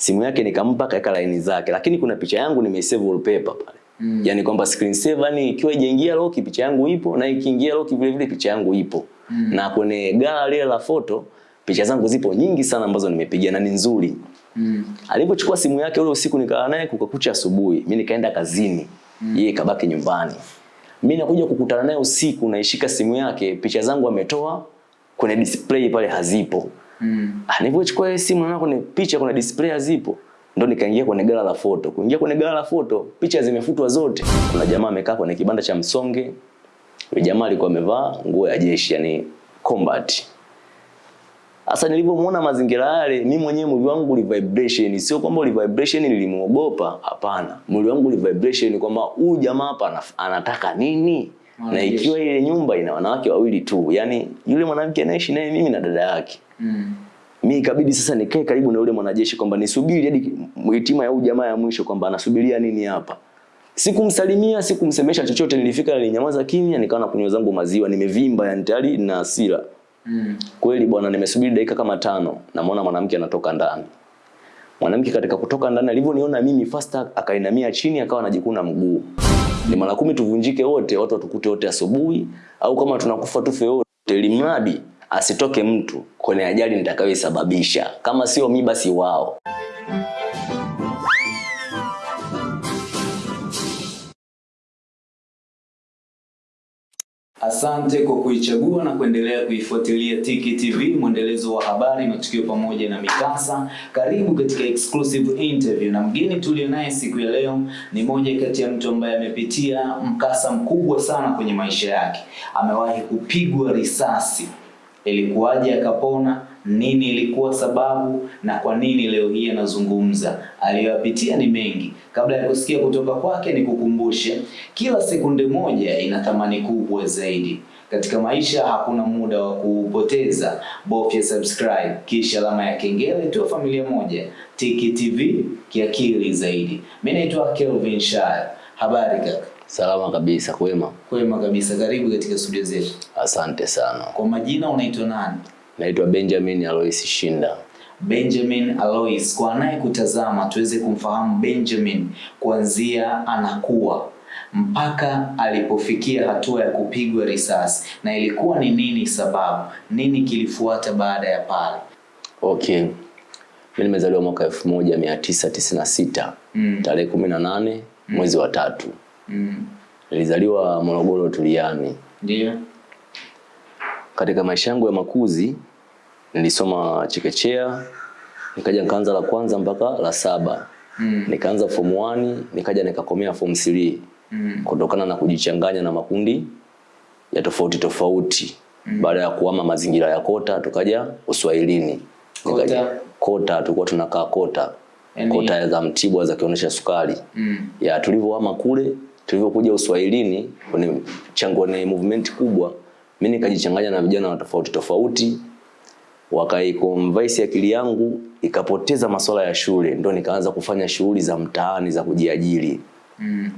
simu yake nikampa kaeka laini zake lakini kuna picha yangu nimeisave wallpaper pale mm. yani kwamba screen saver yani ikiwa ijaingia lock picha yangu ipo na ikiingia lock vile vile picha yangu ipo mm. na kwenye gallery la photo picha zangu zipo nyingi sana ambazo nimepiga na ni nzuri mm. alipochukua simu yake ule usiku nikaa naye kukakucha asubuhi mimi nikaenda kazini mm. yeye kabaki nyumbani mimi nakuja kukutana naye usiku naishika simu yake picha zangu ametoa kwenye display pale hazipo mm. nilipochukua ile simu naona kuna picha kuna display zipo. ndo nikaingia kwenye gala la foto kuingia kwenye gala la foto picha zimefutwa zote kuna jamaa amekaa kwenye kibanda cha msonge yule jamaa alikuwa amevaa nguo ya jeshi yani combat sasa nilipomuona mazingira yale, mimi mwenyewe mwili wangu uli vibration, sio kwamba uli vibration nilimuogopa, hapana. Mwili wangu uli vibration kwamba huyu jamaa hapa anataka nini? Na ikiwa ile nyumba ina wanawake wawili tu, yani yule mwanamke anaishi naye mimi na dada yake. Mm. Mimi ikabidi sasa nikae karibu na yule mwanajeshi kwamba nisubiri hadi hitima ya jamaa ya mwisho kwamba anasubiria nini hapa. Sikumsalimia, sikumsemesha chochote, nilifika nilinyamaza kimya, nikawa nakunywa zangu maziwa, nimevimba yani tayari na hasira. Mm. Kweli bwana, nimesubiri dakika kama tano, namwona mwanamke anatoka ndani. Mwanamke katika kutoka ndani alivyoniona mimi fast akainamia chini akawa anajikuna mguu. Ni mara kumi tuvunjike wote, watu watukute wote asubuhi au kama tunakufa tufe wote, limradi asitoke mtu kwenye ajali nitakayoisababisha. Kama sio mi basi wao. Asante kwa kuichagua na kuendelea kuifuatilia Tiki TV, mwendelezo wa habari, matukio pamoja na mikasa. Karibu katika exclusive interview, na mgeni tulio naye siku ya leo ni moja kati ya mtu ambaye amepitia mkasa mkubwa sana kwenye maisha yake. Amewahi kupigwa risasi, ilikuwaje akapona? Nini ilikuwa sababu na kwa nini leo hii anazungumza? Aliyoyapitia ni mengi. Kabla ya kusikia kutoka kwake, ni kukumbushe kila sekunde moja ina thamani kubwa zaidi. Katika maisha hakuna muda wa kupoteza. Bofya subscribe kisha alama ya kengele, tuwe familia moja. Tiki TV kiakili zaidi. Mimi naitwa Kelvin Shaya, Habari kaka? Salama kabisa, kwema. Kwema kabisa, karibu katika studio zetu. Asante sana. Kwa majina unaitwa nani? Naitwa Benjamin Alois Shinda. Benjamin Alois. Kwa anayekutazama tuweze kumfahamu Benjamin kuanzia anakuwa mpaka alipofikia hatua ya kupigwa risasi, na ilikuwa ni nini sababu, nini kilifuata baada ya pale? Okay. Mimi nimezaliwa mwaka 1996 Mm. tarehe kumi na nane mwezi wa tatu. Mm. Nilizaliwa Morogoro Tuliani. Ndio. Katika maisha yangu ya makuzi nilisoma chekechea, nikaja nikaanza la kwanza mpaka la saba. Mm. Nikaanza form 1, nikaja nikakomea form 3 Mm. kutokana na kujichanganya na makundi ya tofauti tofauti. mm. Baada ya kuhama mazingira ya kota tukaja Uswahilini. Kota? Nikaja- Kota tulikuwa tunakaa kota. Eni. Kota za Mtibwa za kionyesha sukari. Mm. ya tulivyohama kule tulivyokuja uswahilini kwenye chango ni movement kubwa mimi nikajichanganya na vijana wa tofauti tofauti wakaiconvince akili yangu ikapoteza masuala ya shule ndo nikaanza kufanya shughuli za mtaani za kujiajiri Mm.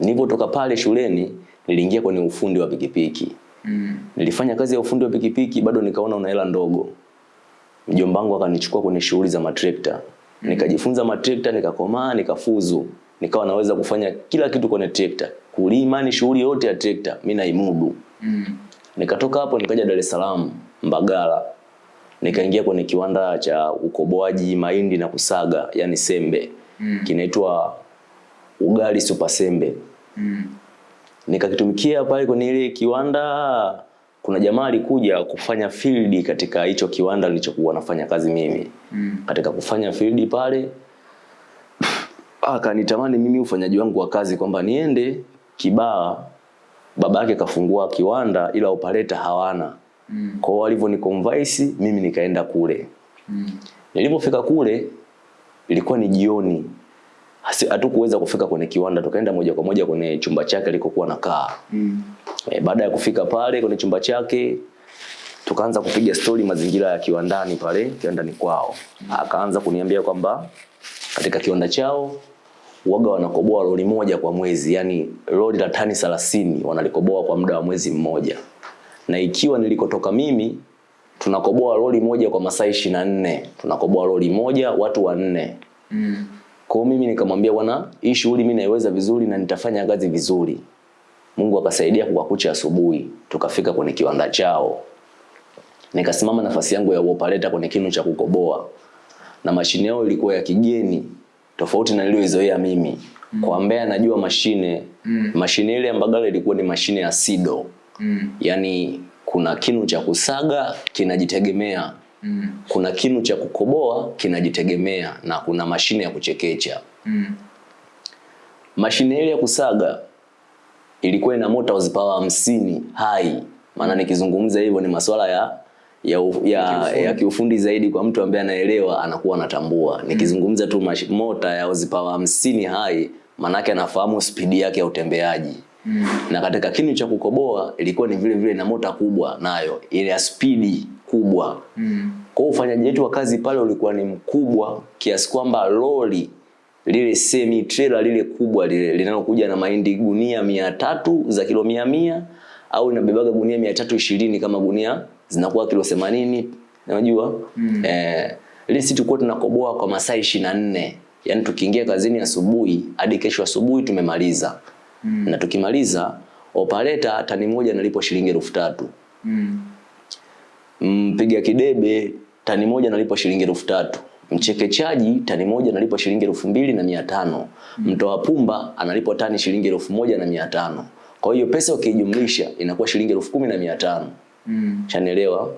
nilipotoka pale shuleni niliingia kwenye ufundi wa pikipiki Mm. nilifanya kazi ya ufundi wa pikipiki bado nikaona una hela ndogo mjomba wangu akanichukua kwenye shughuli za matrekta mm. nikajifunza matrekta nikakomaa nikafuzu nikawa naweza kufanya kila kitu kwenye trekta kulima ni shughuli yote ya trekta mimi naimudu Mm. nikatoka hapo nikaja Dar es Salaam Mbagala nikaingia kwenye kiwanda cha ukoboaji mahindi na kusaga yani sembe Mm. kinaitwa ugali super sembe Mm. nikakitumikia pale kwenye ile kiwanda kuna jamaa alikuja kufanya field katika hicho kiwanda nilichokuwa nafanya kazi mimi Mm. katika kufanya field pale akanitamani mimi ufanyaji wangu wa kazi kwamba niende Kibaa baba yake kafungua kiwanda ila operator hawana Mm. kwa hiyo walivyoniconvince mimi nikaenda kule Mm. nilipofika kule ilikuwa ni jioni hatukuweza kufika kwenye kiwanda tukaenda moja kwa moja kwenye chumba chake alikokuwa nakaa Mm. E, baada ya kufika pale kwenye chumba chake tukaanza kupiga stori mazingira ya kiwandani pale kiwandani kwao. Mm. Akaanza kuniambia kwamba katika kiwanda chao waga wanakoboa lori moja kwa mwezi, yani lori la tani 30 wanalikoboa kwa muda wa mwezi mmoja, na ikiwa nilikotoka mimi tunakoboa lori moja kwa masaa ishirini na nne tunakoboa lori moja watu wanne Mm. Kwa mimi nikamwambia bwana, hii shughuli mimi naiweza vizuri na nitafanya kazi vizuri. Mungu akasaidia kwa kucha asubuhi, tukafika kwenye kiwanda chao. Nikasimama nafasi yangu ya uopaleta kwenye kinu cha kukoboa. Na mashine yao ilikuwa ya kigeni tofauti na niliyoizoea mimi. mm. Kwa ambaye anajua mashine, mm. mashine ile ya Mbagala ilikuwa ni mashine ya Sido. Mm. yani kuna kinu cha kusaga kinajitegemea. Mm. Kuna kinu cha kukoboa kinajitegemea na kuna mashine ya kuchekecha. Mm. Mashine ile ya kusaga ilikuwa ina mota horsepower hamsini hai. Maana nikizungumza hivyo ni masuala ya ya, u- ya, ya kiufundi zaidi kwa mtu ambaye anaelewa anakuwa anatambua. Nikizungumza tu mota ya horsepower hamsini hai manake anafahamu spidi yake ya utembeaji. Na katika kinu cha kukoboa ilikuwa ni vile vile na mota kubwa nayo ile ya spidi kubwa. Mm. Kwa ufanyaji wetu wa kazi pale ulikuwa ni mkubwa kiasi kwamba lori lile semi trailer lile kubwa lile linalokuja na mahindi gunia mia tatu za kilo mia mia au inabebaga gunia mia tatu ishirini kama gunia zinakuwa kilo themanini unajua mm. eh, lile sisi tulikuwa tunakoboa kwa masaa ishirini na nne yaani tukiingia kazini asubuhi hadi kesho asubuhi tumemaliza mm. na tukimaliza operator tani moja nalipwa shilingi elfu tatu. Mm. mpiga kidebe tani moja nalipwa shilingi elfu tatu. Mchekechaji tani moja analipwa shilingi elfu mbili na mia tano. Mtoa pumba analipwa tani shilingi elfu moja na mia tano. Kwa hiyo pesa ukijumlisha inakuwa shilingi elfu kumi na mia tano. Mm. chanelewa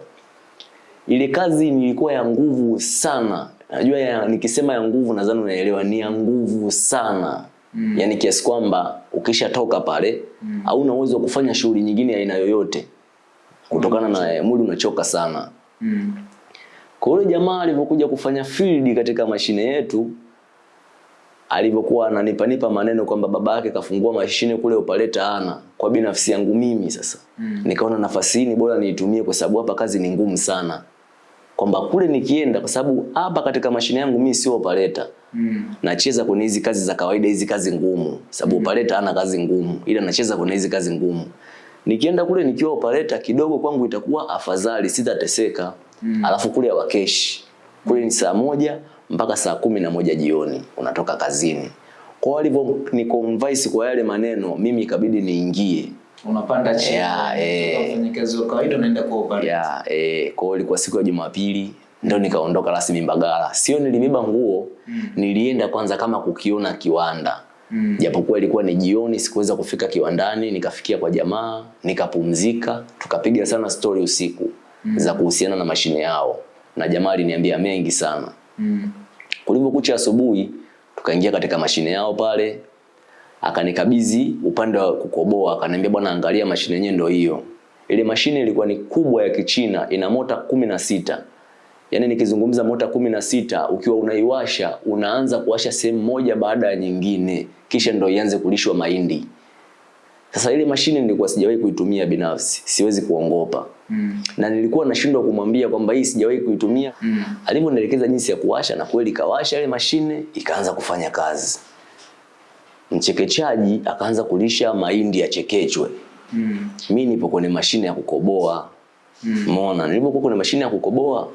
ile kazi nilikuwa ya nguvu sana. Najua ya, nikisema ya nguvu nadhani unaelewa. Ni ya nguvu sana mm. yaani kiasi kwamba ukishatoka pale mm. hauna uwezo wa kufanya shughuli nyingine aina yoyote kutokana na eh, mwili unachoka sana Mm. kwa yule jamaa alivyokuja kufanya field katika mashine yetu alivyokuwa ananipanipa maneno kwamba baba yake kafungua mashine kule upaleta ana kwa binafsi yangu mimi sasa mm. nikaona nafasi hii ni bora niitumie kwa sababu hapa kazi ni ngumu sana kwamba kule nikienda kwa sababu hapa katika mashine yangu mimi sio operator. Mm. nacheza kwenye hizi kazi za kawaida hizi kazi ngumu. Sababu mm. operator hana kazi ngumu. Ila nacheza kwenye hizi kazi ngumu. Nikienda kule nikiwa operator kidogo kwangu itakuwa afadhali sitateseka. Mm. alafu kule hawakeshi kule ni saa moja mpaka saa kumi na moja jioni unatoka kazini. Kwa walivyo ni convince kwa yale maneno mimi ikabidi niingie Unapanda chini. Yeah, eh. Wafanyakazi wa kawaida unaenda kwa upande ya eh, kwa hiyo ilikuwa siku ya Jumapili ndo nikaondoka rasmi Mbagala. Sio nilibeba nguo, mm. nilienda kwanza kama kukiona kiwanda. Mm. Japokuwa ilikuwa ni jioni, sikuweza kufika kiwandani, nikafikia kwa jamaa, nikapumzika, tukapiga sana story usiku mm. za kuhusiana na mashine yao. Na jamaa aliniambia mengi sana. Mm. Kulivyokucha asubuhi, tukaingia katika mashine yao pale, akanikabidhi upande wa kukoboa, akaniambia bwana, angalia mashine yenyewe ndio hiyo. Ile mashine ilikuwa ni kubwa ya Kichina, ina mota kumi na sita. Yaani nikizungumza mota kumi na sita, ukiwa unaiwasha unaanza kuwasha sehemu moja baada ya nyingine, kisha ndio ianze kulishwa mahindi. Sasa ile mashine nilikuwa sijawahi kuitumia binafsi, siwezi kuongopa Mm. na nilikuwa nashindwa kumwambia kwamba hii sijawahi kuitumia mm. alivyonielekeza jinsi ya kuwasha na kweli kawasha ile mashine ikaanza kufanya kazi mchekechaji akaanza kulisha mahindi yachekechwe Mm. Mimi nipo kwenye mashine ya kukoboa umeona nilipokuwa kwenye mashine ya kukoboa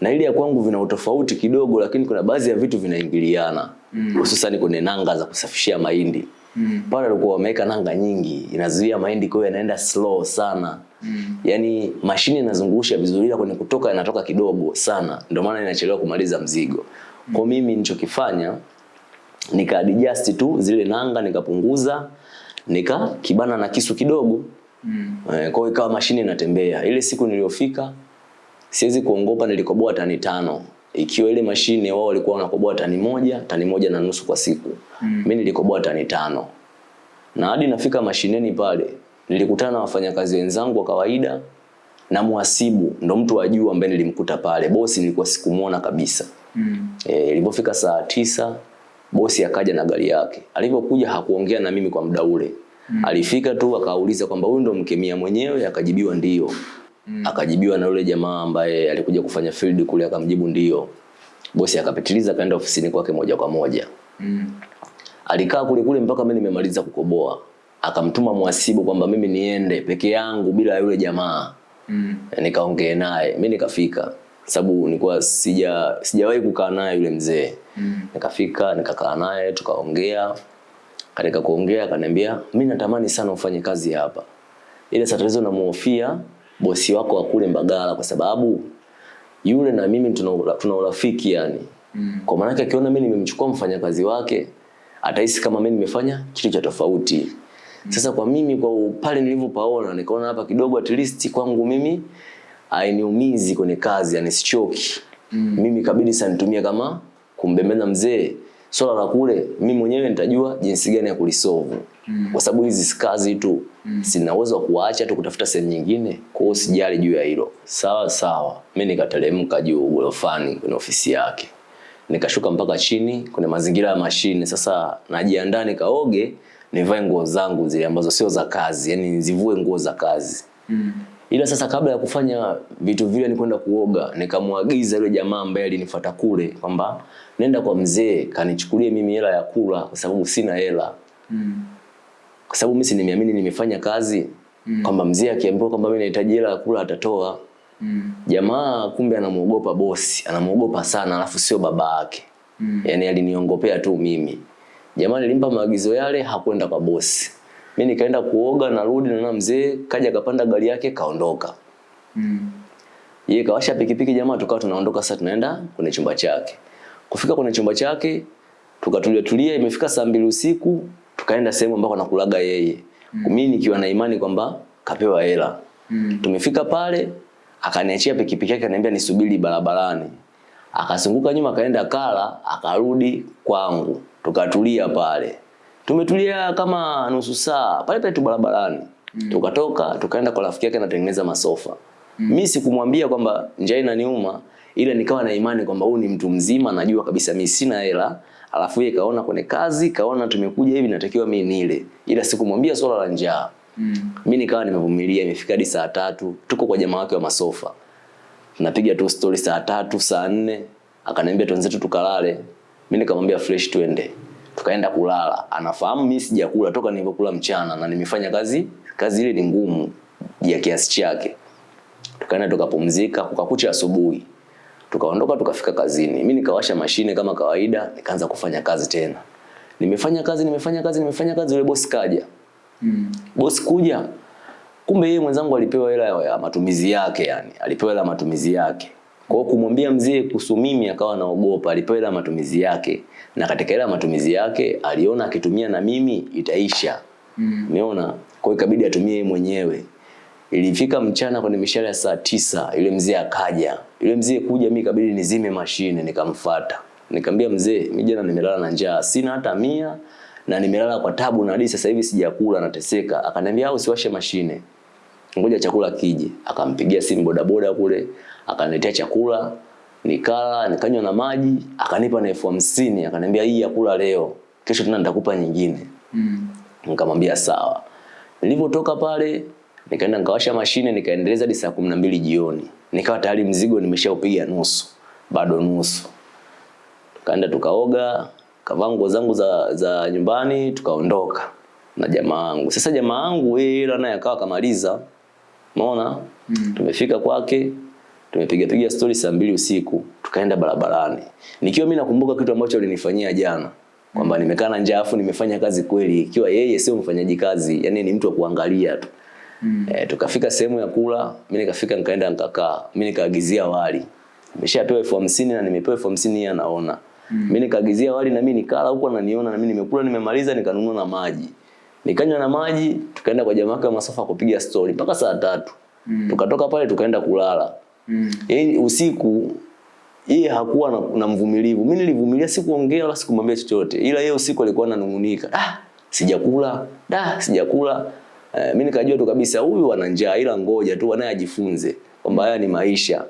na ile ya kwangu vina utofauti kidogo lakini kuna baadhi ya vitu vinaingiliana hususan mm. kwenye nanga za kusafishia mahindi Mm. pale walikuwa wameweka nanga nyingi inazuia mahindi kwa yanaenda slow sana Mm. yaani mashine inazungusha vizuri ila kwenye kutoka inatoka kidogo sana ndio maana inachelewa kumaliza mzigo Mm. kwa mimi nilichokifanya nika adjust tu zile nanga nikapunguza nika kibana na kisu kidogo. Mm. E, kwa ikawa mashine inatembea. Ile siku niliyofika siwezi kuongopa nilikoboa tani tano. Ikiwa ile mashine wao walikuwa wanakoboa tani moja tani moja na nusu kwa siku. Mm. mimi nilikoboa tani tano. Na hadi nafika mashineni pale nilikutana na wafanyakazi wenzangu wa kawaida na muhasibu ndo mtu wa juu ambaye nilimkuta pale. Bosi nilikuwa sikumuona kabisa. Mm. e, ilipofika saa tisa bosi akaja na gari yake. Alivyokuja hakuongea na mimi kwa muda ule. Mm. alifika tu akauliza kwamba huyu ndo mkemia mwenyewe akajibiwa ndio. Mm. akajibiwa na yule jamaa ambaye alikuja kufanya field kule akamjibu ndio. Bosi akapitiliza akaenda ofisini kwake moja kwa moja. Mm. alikaa kule kule mpaka mimi nimemaliza kukoboa. Akamtuma mwasibu kwamba mimi niende peke yangu bila yule jamaa. Mm. nikaongee naye. Mimi nikafika. Sababu nilikuwa sija sijawahi kukaa naye yule mzee Mm. nikafika nikakaa naye tukaongea katika kuongea akaniambia "Mimi natamani sana ufanye kazi hapa ile satelizo tatizo namuhofia bosi wako wa kule Mbagala kwa sababu yule na mimi tuna ura- tuna urafiki yani Mm. kwa maana yake akiona mimi nimemchukua mfanyakazi wake atahisi kama mimi nimefanya kitu cha tofauti Mm. sasa kwa mimi kwa pale nilivyopaona nikaona hapa kidogo at least kwangu mimi hainiumizi kwenye kazi yani sichoki Mm. mimi kabidi sanitumie kama kumbembeza mzee swala la kule mimi mwenyewe nitajua jinsi gani ya kulisolve. Mm. kwa sababu hizi kazi tu sina uwezo wa kuacha tu kutafuta sehemu nyingine kwa hiyo sijali juu ya hilo. Sawa sawa. Mimi nikateremka juu gorofani kwenye ofisi yake. Nikashuka mpaka chini kwenye mazingira ya mashine. Sasa najiandaa nikaoge nivae nguo zangu zile ambazo sio za kazi yani nizivue nguo za kazi. Mm. Ila sasa kabla ya kufanya vitu vile ni kwenda kuoga nikamwagiza yule jamaa ambaye alinifuata kule kwamba nenda kwa mzee kanichukulie mimi hela ya kula kwa sababu sina hela Mm. kwa sababu mimi si nimeamini nimefanya kazi Mm. kwamba mzee akiambiwa kwamba mimi nahitaji hela ya kula atatoa Mm. jamaa kumbe anamuogopa bosi anamuogopa sana alafu sio baba yake Mm. yani aliniongopea tu mimi jamaa nilimpa maagizo yale hakwenda kwa bosi mi nikaenda kuoga narudi naona mzee kaja kapanda gari yake kaondoka. Mm. yeye kawasha pikipiki jamaa tukawa tunaondoka sasa tunaenda kwenye chumba chake. Kufika kwenye chumba chake tukatulia tulia imefika saa mbili usiku tukaenda sehemu ambako anakulaga yeye. Mm. mimi nikiwa na imani kwamba kapewa hela. Mm. tumefika pale akaniachia pikipiki yake akaniambia nisubiri barabarani. Akasunguka nyuma akaenda kala akarudi kwangu. Tukatulia pale tumetulia kama nusu saa pale pale tu barabarani. Mm. tukatoka tukaenda kwa rafiki yake anatengeneza masofa. Mm. Mimi sikumwambia kwamba njaa inaniuma ila nikawa na imani kwamba huyu ni mtu mzima najua kabisa mimi sina hela. Alafu yeye kaona kwenye kazi kaona tumekuja hivi natakiwa mimi nile. Ila sikumwambia swala la njaa. Mm. Mimi nikawa nimevumilia imefika hadi saa tatu tuko kwa jamaa wake wa masofa. Tunapiga tu story saa tatu saa nne akaniambia twenzetu tukalale. Mimi nikamwambia fresh twende tukaenda kulala. Anafahamu mimi sijakula toka nilipokula mchana na nimefanya kazi kazi ile ni ngumu ya kiasi chake. Tukaenda tukapumzika kukakucha asubuhi. Tukaondoka tukafika kazini. Mimi nikawasha mashine kama kawaida nikaanza kufanya kazi tena. Nimefanya kazi nimefanya kazi nimefanya kazi yule bosi kaja. Mm. bosi kuja. Kumbe yeye mwenzangu alipewa hela ya- matumizi yake yani. Alipewa hela ya matumizi yake. Kwa hiyo kumwambia mzee kuhusu mimi akawa anaogopa. Alipewa hela ya matumizi yake na katika ile matumizi yake aliona akitumia na mimi itaisha. Mm. umeona? Kwa hiyo ikabidi atumie yeye mwenyewe. Ilifika mchana kwenye mishale ya saa tisa yule mzee akaja. Yule mzee kuja mimi ikabidi nizime mashine nikamfuata. nikamwambia mzee mimi jana nimelala na njaa sina hata mia na nimelala kwa tabu na hadi sasa hivi sijakula nateseka. Akaniambia au usiwashe mashine. Ngoja chakula kije. Akampigia simu bodaboda kule akaniletea chakula nikala nikanywa na maji akanipa na elfu hamsini akaniambia hii yakula leo kesho tena nitakupa nyingine. Mm. nikamwambia sawa. Nilivyotoka pale nikaenda nikawasha mashine nikaendeleza hadi saa kumi na mbili jioni. Nikawa tayari mzigo nimeshaupiga nusu bado nusu. Tukaenda tukaoga kavaa nguo zangu za, za nyumbani tukaondoka na jamaa wangu. Sasa jamaa wangu yeye naye akawa kamaliza umeona? Mm. tumefika kwake tumepiga piga story saa mbili usiku tukaenda barabarani. Nikiwa mimi nakumbuka kitu ambacho alinifanyia jana kwamba nimekaa na njaa afu nimefanya kazi kweli. Ikiwa yeye sio mfanyaji kazi yani ni mtu wa kuangalia tu. Mm. e, tukafika sehemu ya kula mimi nikafika nikaenda nikakaa. Mimi nikaagizia wali. Nimeshapewa elfu hamsini na nimepewa elfu hamsini yeye anaona. Mm. mi nikaagizia wali na mimi nikala huko ananiona na mimi nimekula nimemaliza nikanunua na maji. Nikanywa na maji tukaenda kwa jamaa wa masofa kupiga story mpaka saa tatu. Mm. tukatoka pale tukaenda kulala Mm. yaani usiku yeye hakuwa na, na mvumilivu. Mimi nilivumilia sikuongea wala sikumwambia chochote. Ila yeye usiku alikuwa ananung'unika. Ah sijakula. Da sijakula. Eh, mimi nikajua tu kabisa huyu ana njaa ila ngoja tu naye ajifunze kwamba haya ni maisha.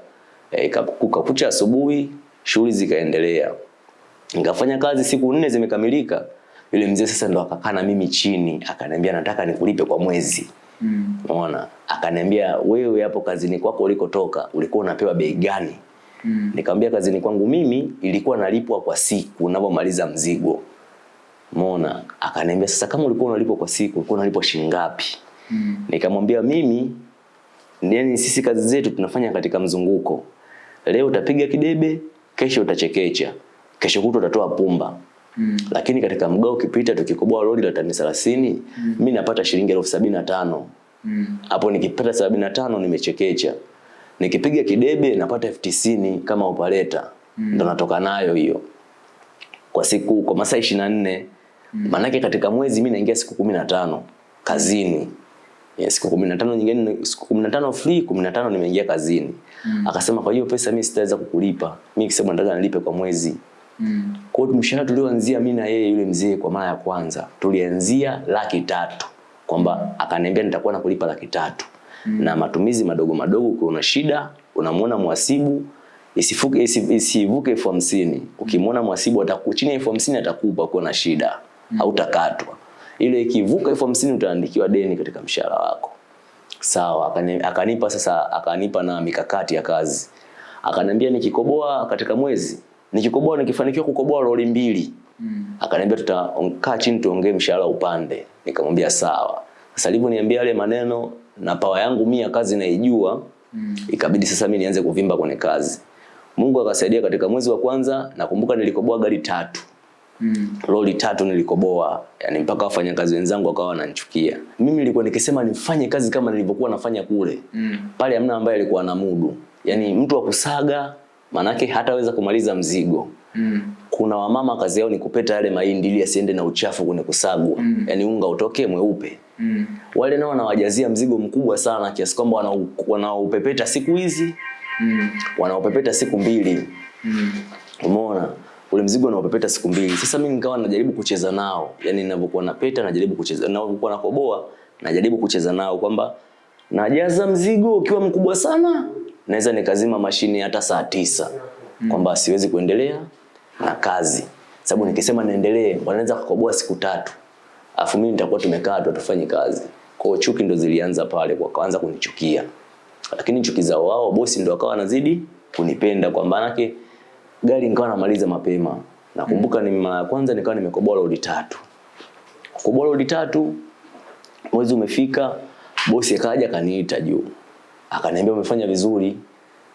Eh, kukakucha asubuhi shughuli zikaendelea. Nikafanya kazi siku nne zimekamilika. Yule mzee sasa ndo akakaa na mimi chini akaniambia nataka nikulipe kwa mwezi Mm. Akaniambia wewe hapo kazini kwako ulikotoka ulikuwa unapewa bei gani? Mm. Nikamwambia kazini kwangu mimi ilikuwa nalipwa kwa siku unapomaliza mzigo. Umeona? Akaniambia sasa kama ulikuwa unalipwa kwa siku ulikuwa unalipwa shilingi ngapi? Mm. Nikamwambia mimi yani sisi kazi zetu tunafanya katika mzunguko. leo utapiga kidebe, kesho utachekecha, kesho kutwa utatoa pumba. Mm. Lakini katika mgao ukipita tukikoboa lori la tani 30, mm. mimi napata shilingi elfu sabini na tano. Mm. Hapo nikipata sabini na tano nimechekecha. Nikipiga kidebe napata elfu tisini kama opaleta. Mm. Ndo natoka nayo hiyo. Kwa siku kwa masaa 24. Mm. Manake katika mwezi mimi naingia siku 15 kazini. Yeah, siku 15 nyingine siku 15 free, 15 nimeingia kazini. Mm. Akasema kwa hiyo pesa mimi sitaweza kukulipa. Mimi kisema nataka nilipe kwa mwezi. Mm. Kwa hiyo mshahara tulioanzia mimi na yeye yule mzee kwa mara ya kwanza tulianzia laki tatu kwamba akaniambia nitakuwa nakulipa laki tatu mm. na matumizi madogo madogo, ukiona una shida unamwona mwasibu isifuke isi- isivuke elfu hamsini. Ukimwona mwasibu ataku chini ya elfu hamsini atakupa kwa na shida mm. au utakatwa Ile ikivuka elfu hamsini utaandikiwa deni katika mshahara wako. Sawa, akani- akanipa sasa, akanipa na mikakati ya kazi. Akaniambia nikikoboa katika mwezi, nikikoboa nikifanikiwa kukoboa lori mbili. Mm. Akaniambia tutakaa chini tuongee mshahara upande. Nikamwambia sawa. Sasa alivyoniambia yale maneno na pawa yangu mia kazi naijua, mm. ikabidi sasa mimi nianze kuvimba kwenye kazi. Mungu akasaidia katika mwezi wa kwanza nakumbuka nilikoboa gari tatu. Mm. Lori tatu nilikoboa, yani mpaka wafanyakazi wenzangu wakawa wananichukia. Mimi nilikuwa nikisema nifanye kazi kama nilivyokuwa nafanya kule. Mm. Pale hamna ambaye alikuwa na mudu. Yaani mtu wa kusaga manake hataweza kumaliza mzigo. Mm. Kuna wamama kazi yao ni kupeta yale mahindi ili asiende na uchafu kwenye kusagwa. Mm. Yaani unga utoke mweupe. Mm. Wale nao wanawajazia mzigo mkubwa sana kiasi kwamba wanau- wanaupepeta siku hizi mm. wanaupepeta siku mbili mm. umeona ule mzigo unaopepeta siku mbili sasa mimi nikawa najaribu kucheza nao yani ninavyokuwa napeta najaribu kucheza ninavyokuwa nakoboa najaribu kucheza nao kwamba najaza mzigo ukiwa mkubwa sana naweza nikazima mashine hata saa tisa. Kwamba siwezi kuendelea na kazi. Sababu nikisema niendelee wanaweza kukoboa siku tatu. Afu mimi nitakuwa tumekaa tu tufanye kazi. Kwa chuki ndo zilianza pale kwa kwanza kunichukia. Lakini chuki zao wao bosi ndo akawa anazidi kunipenda. Kwa maanake gari nikawa namaliza mapema. Nakumbuka ni mara ya kwanza nikawa nimekoboa lodi tatu. Kukoboa lodi tatu mwezi umefika bosi akaja kaniita juu akaniambia umefanya vizuri.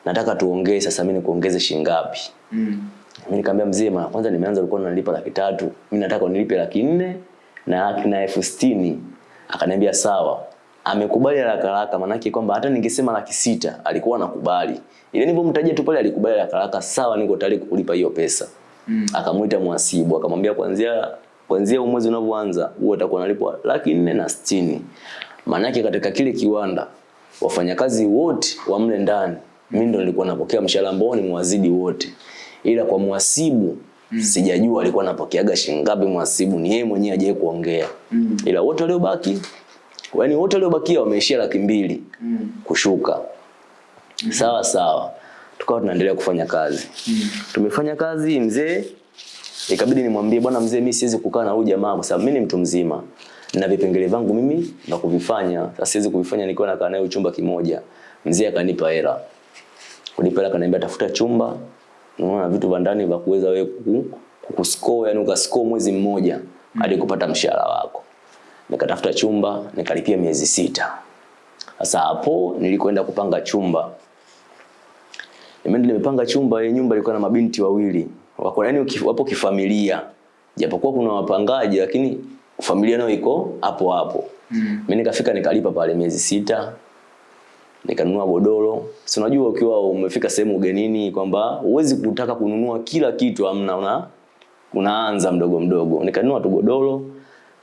Nataka tuongee sasa mimi nikuongeze shilingi ngapi? Mm. mimi nikamwambia mzee mara kwanza nimeanza ulikuwa unanilipa laki tatu. Mimi nataka unilipe laki nne na na elfu sitini. Akaniambia sawa. Amekubali haraka haraka manake kwamba hata ningesema laki sita alikuwa anakubali. Ile nilipomtajia tu pale alikubali haraka haraka sawa niko tayari kukulipa hiyo pesa. Mm. akamuita mhasibu akamwambia kuanzia kuanzia mwezi unavyoanza huo utakuwa unalipwa laki nne na sitini. Maanake katika kile kiwanda wafanyakazi wote wa mle ndani mimi ndo nilikuwa napokea mshahara ambao ni mwazidi wote ila kwa mwasibu mm. sijajua alikuwa anapokeaga shilingi ngapi mwasibu, ni yeye mwenyewe ajaye kuongea mm. ila wote waliobaki yaani wote waliobakia wameishia laki mbili mm. kushuka mm. sawa sawa tukawa tunaendelea kufanya kazi mm. tumefanya kazi mzee ikabidi nimwambie bwana mzee mimi siwezi kukaa na huyu jamaa kwa sababu mimi ni mtu mzima na vipengele vangu mimi na kuvifanya. Sasa siwezi kuvifanya nikiwa nakaa naye chumba kimoja. Mzee akanipa hela. Kunipa hela akaniambia tafuta chumba. Unaona vitu vya ndani vya kuweza wewe kukuscore yani ukascore mwezi mmoja hadi kupata mshahara wako. Nikatafuta chumba nikalipia miezi sita. Sasa hapo nilikwenda kupanga chumba. Nimeenda nimepanga chumba ile nyumba ilikuwa na mabinti wawili. Wako yani wapo kifamilia. Japokuwa kuna wapangaji lakini familia nayo iko hapo hapo. Mm. mimi nikafika nikalipa pale miezi sita nikanunua godoro. Si unajua ukiwa umefika sehemu ugenini kwamba huwezi kutaka kununua kila kitu amna una unaanza mdogo mdogo. Nikanunua tu godoro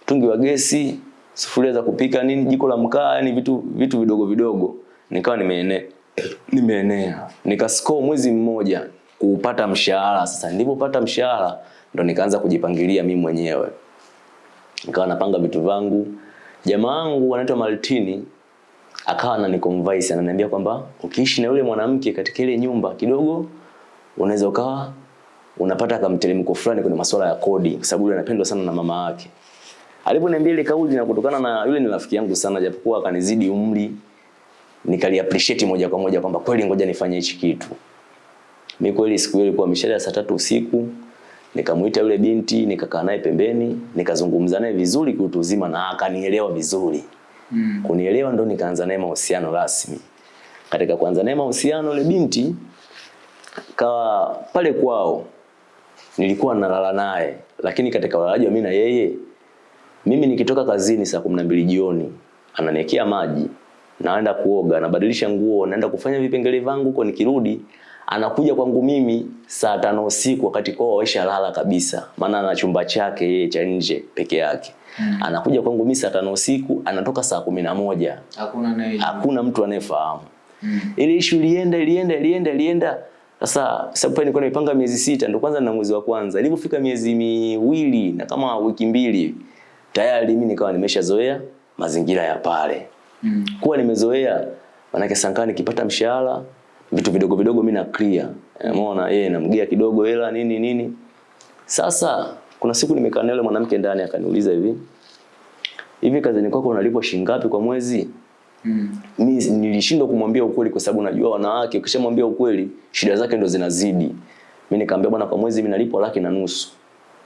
mtungi wa gesi sufuria za kupika nini jiko la mkaa yani vitu vitu vidogo vidogo. Nikawa nimeene nimeenea. Nikascore mwezi mmoja kupata mshahara. Sasa nilipopata mshahara ndo nikaanza kujipangilia mimi mwenyewe nikawa napanga vitu vangu jamaa wangu anaitwa Maltini akawa ananiconvince ananiambia kwamba ukiishi na yule mwanamke katika ile nyumba kidogo unaweza ukawa unapata kamteremko fulani kwenye masuala ya kodi kwa sababu yule anapendwa sana na mama yake. Aliponiambia ile kauli na kutokana na yule ni rafiki yangu sana japokuwa akanizidi umri nikali appreciate moja kwa moja kwamba kweli ngoja nifanye hichi kitu. Mimi kweli siku ile ilikuwa mishale ya saa tatu usiku nikamuita yule binti nikakaa naye pembeni nikazungumza naye vizuri kiutu uzima na akanielewa vizuri. Mm. kunielewa ndo nikaanza naye mahusiano rasmi. Katika kuanza naye mahusiano yule binti kawa pale kwao. Nilikuwa nalala naye, lakini katika ulalaji wa mimi na yeye, mimi nikitoka kazini saa kumi na mbili jioni ananiwekea maji, naenda kuoga, nabadilisha nguo, naenda kufanya vipengele vangu huko, nikirudi anakuja kwangu mimi saa tano usiku wakati kwao waishalala kabisa, maana ana chumba chake yeye cha nje peke yake. Mm. Anakuja kwangu mimi saa tano usiku, anatoka saa kumi na moja. Hakuna naye. Hakuna mtu anayefahamu. Mm. Ile issue ilienda ilienda ilienda ilienda. Sasa sababu pale nilikuwa nimepanga miezi sita ndio kwanza na mwezi wa kwanza. Ilipofika miezi miwili na kama wiki mbili tayari mimi nikawa nimeshazoea mazingira ya pale. Mm. Kuwa nimezoea manake sankani nikipata mshahara vitu vidogo vidogo mimi na clear. Umeona yeye namgea kidogo hela nini nini. Sasa kuna siku nimekaa na yule mwanamke ndani akaniuliza hivi. Hivi kazini kwako unalipwa shilingi ngapi kwa mwezi? Mm. Mimi nilishindwa kumwambia ukweli kwa sababu najua wanawake ukishamwambia ukweli shida zake ndo zinazidi. Mimi nikamwambia bwana kwa mwezi mimi nalipwa laki na nusu.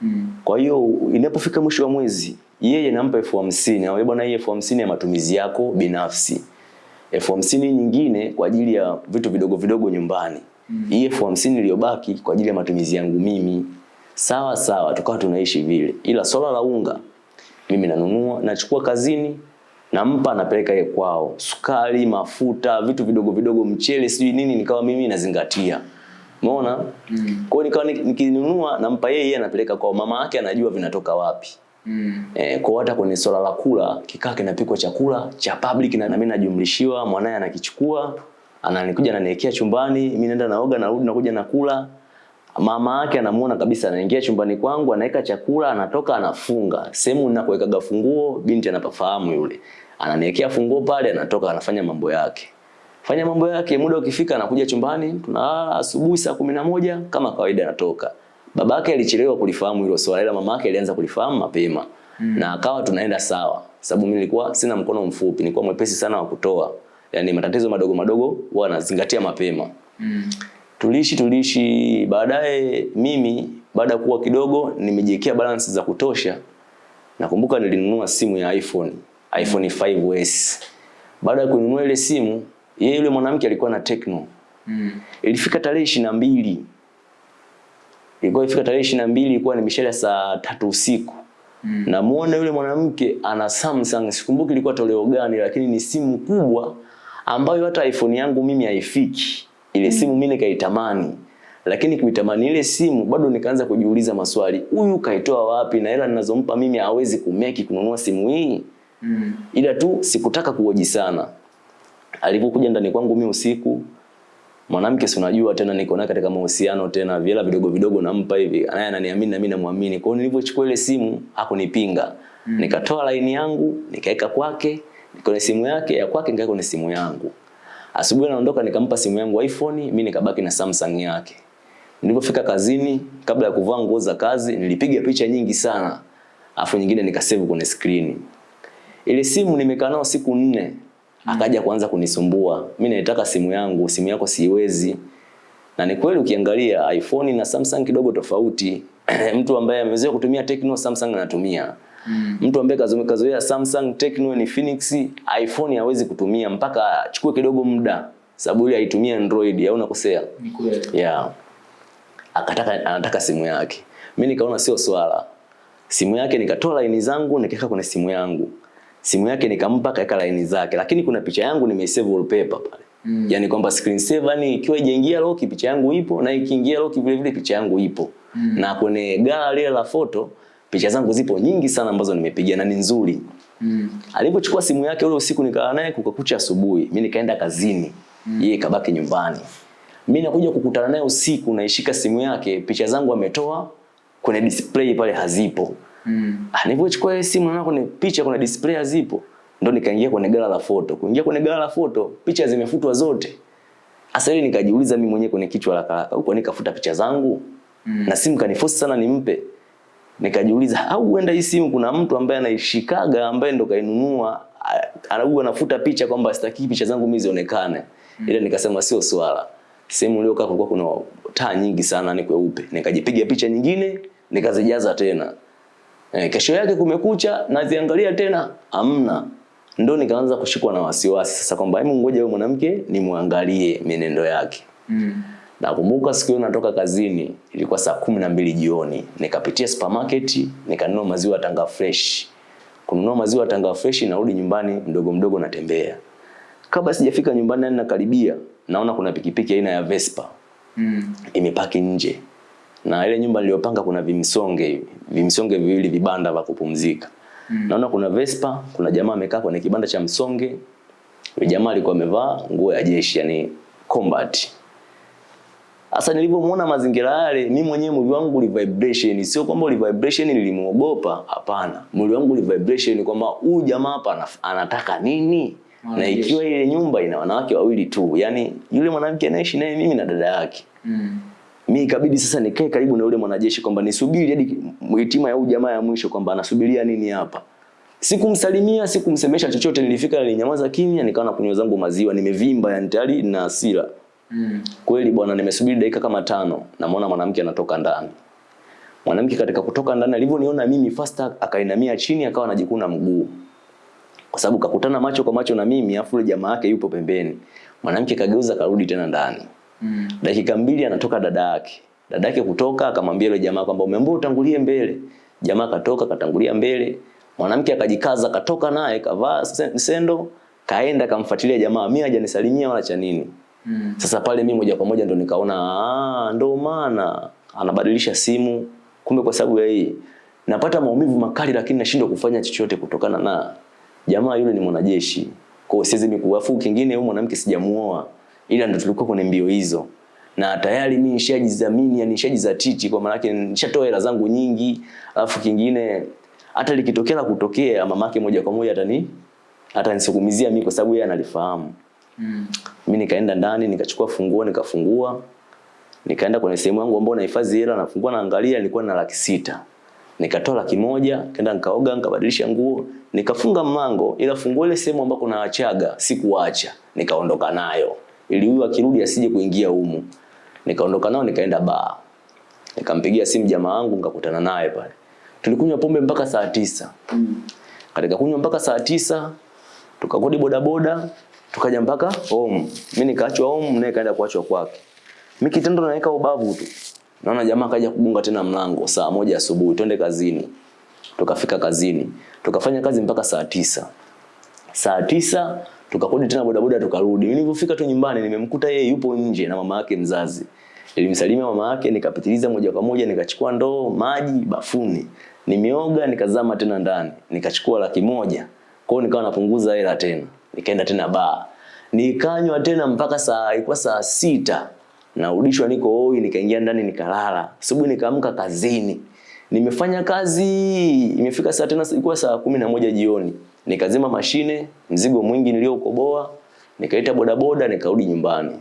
Mm. Kwa hiyo inapofika mwisho wa mwezi yeye nampa elfu hamsini. Bwana hii elfu hamsini ya matumizi yako binafsi. Elfu hamsini nyingine kwa ajili ya vitu vidogo vidogo nyumbani. Mm. Hii elfu hamsini iliyobaki kwa ajili ya matumizi yangu mimi. Sawa sawa tukawa tunaishi vile. Ila swala la unga mimi nanunua, nachukua kazini, nampa napeleka yeye kwao. Sukari, mafuta, vitu vidogo vidogo, mchele, sijui nini nikawa mimi nazingatia. Umeona? Mm. Kwa hiyo nikawa nikinunua nampa yeye, yeye anapeleka kwao. Mama yake anajua vinatoka wapi. Mm. Eh, kwa hata kwenye swala la kula kikaa kinapikwa chakula cha public na mimi najumlishiwa, mwanae anakichukua, ananikuja ananiwekea chumbani, mimi naenda naoga, narudi nakuja nakula. Mama yake anamuona kabisa anaingia chumbani kwangu, anaweka chakula, anatoka anafunga. Sehemu ninakowekaga funguo, binti anapafahamu yule. Ananiwekea funguo pale, anatoka anafanya mambo yake. Fanya mambo yake, muda ukifika anakuja chumbani, tunalala asubuhi saa kumi na moja kama kawaida anatoka. Babake alichelewa kulifahamu hilo swala ila mamake alianza kulifahamu mapema. Mm. Na akawa tunaenda sawa. Sababu mimi nilikuwa sina mkono mfupi, nilikuwa mwepesi sana wa kutoa. Yaani matatizo madogo madogo huwa nazingatia mapema. Mm. Tuliishi tuliishi baadaye mimi baada ya kuwa kidogo nimejiwekea balance za kutosha. Nakumbuka nilinunua simu ya iPhone, iPhone 5S. Baada ya kununua ile simu, yeye yule mwanamke alikuwa na Tecno. Mm. Ilifika tarehe 22 ilikuwa ifika tarehe ishirini na mbili ilikuwa ni mishale saa tatu usiku. Mm. namuona yule mwanamke ana Samsung. Sikumbuki ilikuwa toleo gani lakini ni simu kubwa ambayo hata iPhone yangu mimi haifiki. Ile mm. simu mimi nikaitamani. Lakini kuitamani ile simu bado nikaanza kujiuliza maswali. Huyu kaitoa wapi na hela ninazompa mimi hawezi kumeki kununua simu hii? Mm. ila tu sikutaka kuoji sana. Alipokuja ndani kwangu mimi usiku mwanamke si unajua tena niko naye katika mahusiano tena vile vidogo vidogo nampa hivi. Naye ananiamini na mimi namwamini. Kwa hiyo nilipochukua ile simu hakunipinga. Mm. nikatoa line yangu nikaweka kwake kwenye simu yake ya kwake nikaweka kwenye simu yangu. Asubuhi naondoka nikampa simu yangu iPhone mimi nikabaki na Samsung yake. Nilipofika kazini kabla ya kuvaa nguo za kazi nilipiga picha nyingi sana. Afu nyingine nikasave kwenye screen. Ile simu nimekaa nayo siku nne akaja kuanza kunisumbua. Mimi naitaka simu yangu, simu yako siwezi. Na ni kweli ukiangalia iPhone na Samsung kidogo tofauti. Mtu ambaye amezoea kutumia Tecno, Samsung anatumia. Mm. Mtu ambaye kazoea Samsung, Tecno ni Phoenix, iPhone hawezi kutumia mpaka achukue kidogo muda sababu ile aitumia Android au nakosea? Ni kweli. Yeah. Akataka anataka simu yake. Mimi nikaona sio swala. Simu yake nikatoa line zangu nikaweka kwenye simu yangu simu yake nikampa kaeka line zake, lakini kuna picha yangu nimeisave wallpaper pale. Mm. Yaani kwamba screen saver ni ikiwa ijaingia lock picha yangu ipo na ikiingia lock vile vile picha yangu ipo. Mm. Na kwenye gallery la photo picha zangu zipo nyingi sana ambazo nimepiga na ni nzuri. Mm. Alipochukua simu yake ule usiku nikaa naye kukakucha asubuhi, mimi nikaenda kazini. Mm. Yeye kabaki nyumbani. Mimi nakuja kukutana naye usiku naishika simu yake, picha zangu ametoa kwenye display pale hazipo. Mm. Ah, nilipochukua ile simu naona kuna picha kuna display zipo. Ndio nikaingia kwenye gala la foto. Kuingia kwenye gala la foto, picha zimefutwa zote. Sasa ile nikajiuliza mimi mwenyewe kwenye kichwa la kaka, huko nikafuta picha zangu. Mm. Na simu kaniforce sana nimpe. Nikajiuliza au huenda hii simu kuna mtu ambaye anaishikaga ambaye ndo kainunua anaua anafuta picha kwamba sitaki picha zangu mimi zionekane. Mm. Ile nikasema sio swala. Sehemu niliokaa kulikuwa kuna taa nyingi sana ni kweupe. Nikajipiga picha nyingine, nikazijaza tena. E, kesho yake kumekucha naziangalia tena amna. Ndo nikaanza kushikwa na wasiwasi sasa kwamba hebu ngoja huyo mwanamke nimwangalie mienendo yake. Mm. Nakumbuka siku hiyo natoka kazini, ilikuwa saa kumi na mbili jioni. Nikapitia supermarket, nikanunua maziwa Tanga fresh. Kununua maziwa Tanga fresh narudi nyumbani mdogo mdogo natembea. Kabla sijafika nyumbani na nakaribia, naona kuna pikipiki aina ya Vespa Mm. imepaki nje. Na ile nyumba niliyopanga kuna vimsonge hivi, vimsonge viwili vibanda vya kupumzika. mm. Naona kuna Vespa, kuna jamaa amekaa kwenye kibanda cha msonge. Yule jamaa alikuwa amevaa nguo ya jeshi, yani combat. Sasa nilipomuona mazingira yale, mimi mwenyewe mwili wangu uli vibration, sio kwamba uli vibration nilimuogopa, hapana. Mwili wangu uli vibration kwamba huyu jamaa hapa anataka nini? Na ikiwa ile nyumba ina wanawake wawili tu, yani yule mwanamke anaishi naye mimi na dada yake. Mm. Mimi ikabidi sasa nikae karibu na yule mwanajeshi kwamba nisubiri hadi hitima ya huyu jamaa ya mwisho kwamba anasubiria nini hapa. Sikumsalimia, sikumsemesha chochote, nilifika nilinyamaza kimya, nikawa na kunywa zangu maziwa, nimevimba yani tayari na hasira. Mm. Kweli bwana, nimesubiri dakika kama tano, namuona mwanamke anatoka ndani. Mwanamke katika kutoka ndani alivyoniona mimi fast akainamia chini akawa anajikuna mguu. Kwa sababu kakutana macho kwa macho na mimi, afu jamaa yake yupo pembeni. Mwanamke kageuza karudi tena ndani. Mm. Dakika mbili anatoka dada yake. Dada yake kutoka akamwambia yule jamaa kwamba umeambiwa utangulie mbele. Jamaa katoka katangulia mbele. Mwanamke akajikaza katoka naye kavaa sendo kaenda kamfuatilia jamaa. Mimi hajanisalimia wala cha nini. Mm. Sasa pale mimi moja kwa moja ndo nikaona ah, ndo maana anabadilisha simu. Kumbe kwa sababu ya hii napata maumivu makali, lakini nashindwa kufanya chochote kutokana na jamaa yule ni mwanajeshi. Kwa hiyo siwezi mikuafu. Kingine huyo mwanamke sijamuoa, ila ndo tulikuwa kwenye mbio hizo, na tayari mimi nishajidhamini, yani nishajizatiti, kwa maana yake nishatoa hela zangu nyingi. Alafu kingine hata likitokea kutokea, mamake moja kwa moja atani atanisukumizia mimi, kwa sababu yeye analifahamu. Mm. Mimi nikaenda ndani nikachukua funguo nikafungua. Nikaenda kwenye sehemu yangu ambayo nahifadhi hela nafungua naangalia nilikuwa na laki sita. Nikatoa laki moja, kaenda nikaoga, nikabadilisha nguo, nikafunga mlango ila funguo ile sehemu ambako naachaga sikuacha. Nikaondoka nayo. Ili huyu akirudi asije kuingia humu. Nikaondoka nao nikaenda baa. Nikampigia simu jamaa wangu nikakutana naye pale. Tulikunywa pombe mpaka saa tisa. Mm. Katika kunywa mpaka saa tisa tukakodi bodaboda tukaja mpaka home. Mimi nikaachwa home naye kaenda kuachwa kwake. Mimi kitendo naweka ubavu tu. Naona jamaa kaja kugonga tena mlango saa moja asubuhi twende kazini. Tukafika kazini. Tukafanya kazi mpaka saa tisa. Saa tisa tukakodi tena bodaboda tukarudi. Nilipofika tu nyumbani nimemkuta yeye yupo nje na mama yake mzazi. Nilimsalimia mama yake nikapitiliza moja kwa moja nikachukua ndoo maji bafuni. Nimeoga nikazama tena ndani. Nikachukua laki moja. Kwa hiyo nikawa napunguza hela tena. Nikaenda tena baa. Nikanywa tena mpaka saa ilikuwa saa sita. Narudishwa niko hoi nikaingia ndani nikalala. Asubuhi nikaamka kazini. Nimefanya kazi, imefika saa tena ilikuwa saa kumi na moja jioni. Nikazima mashine, mzigo mwingi niliokoboa, nikaita bodaboda, nikarudi nyumbani.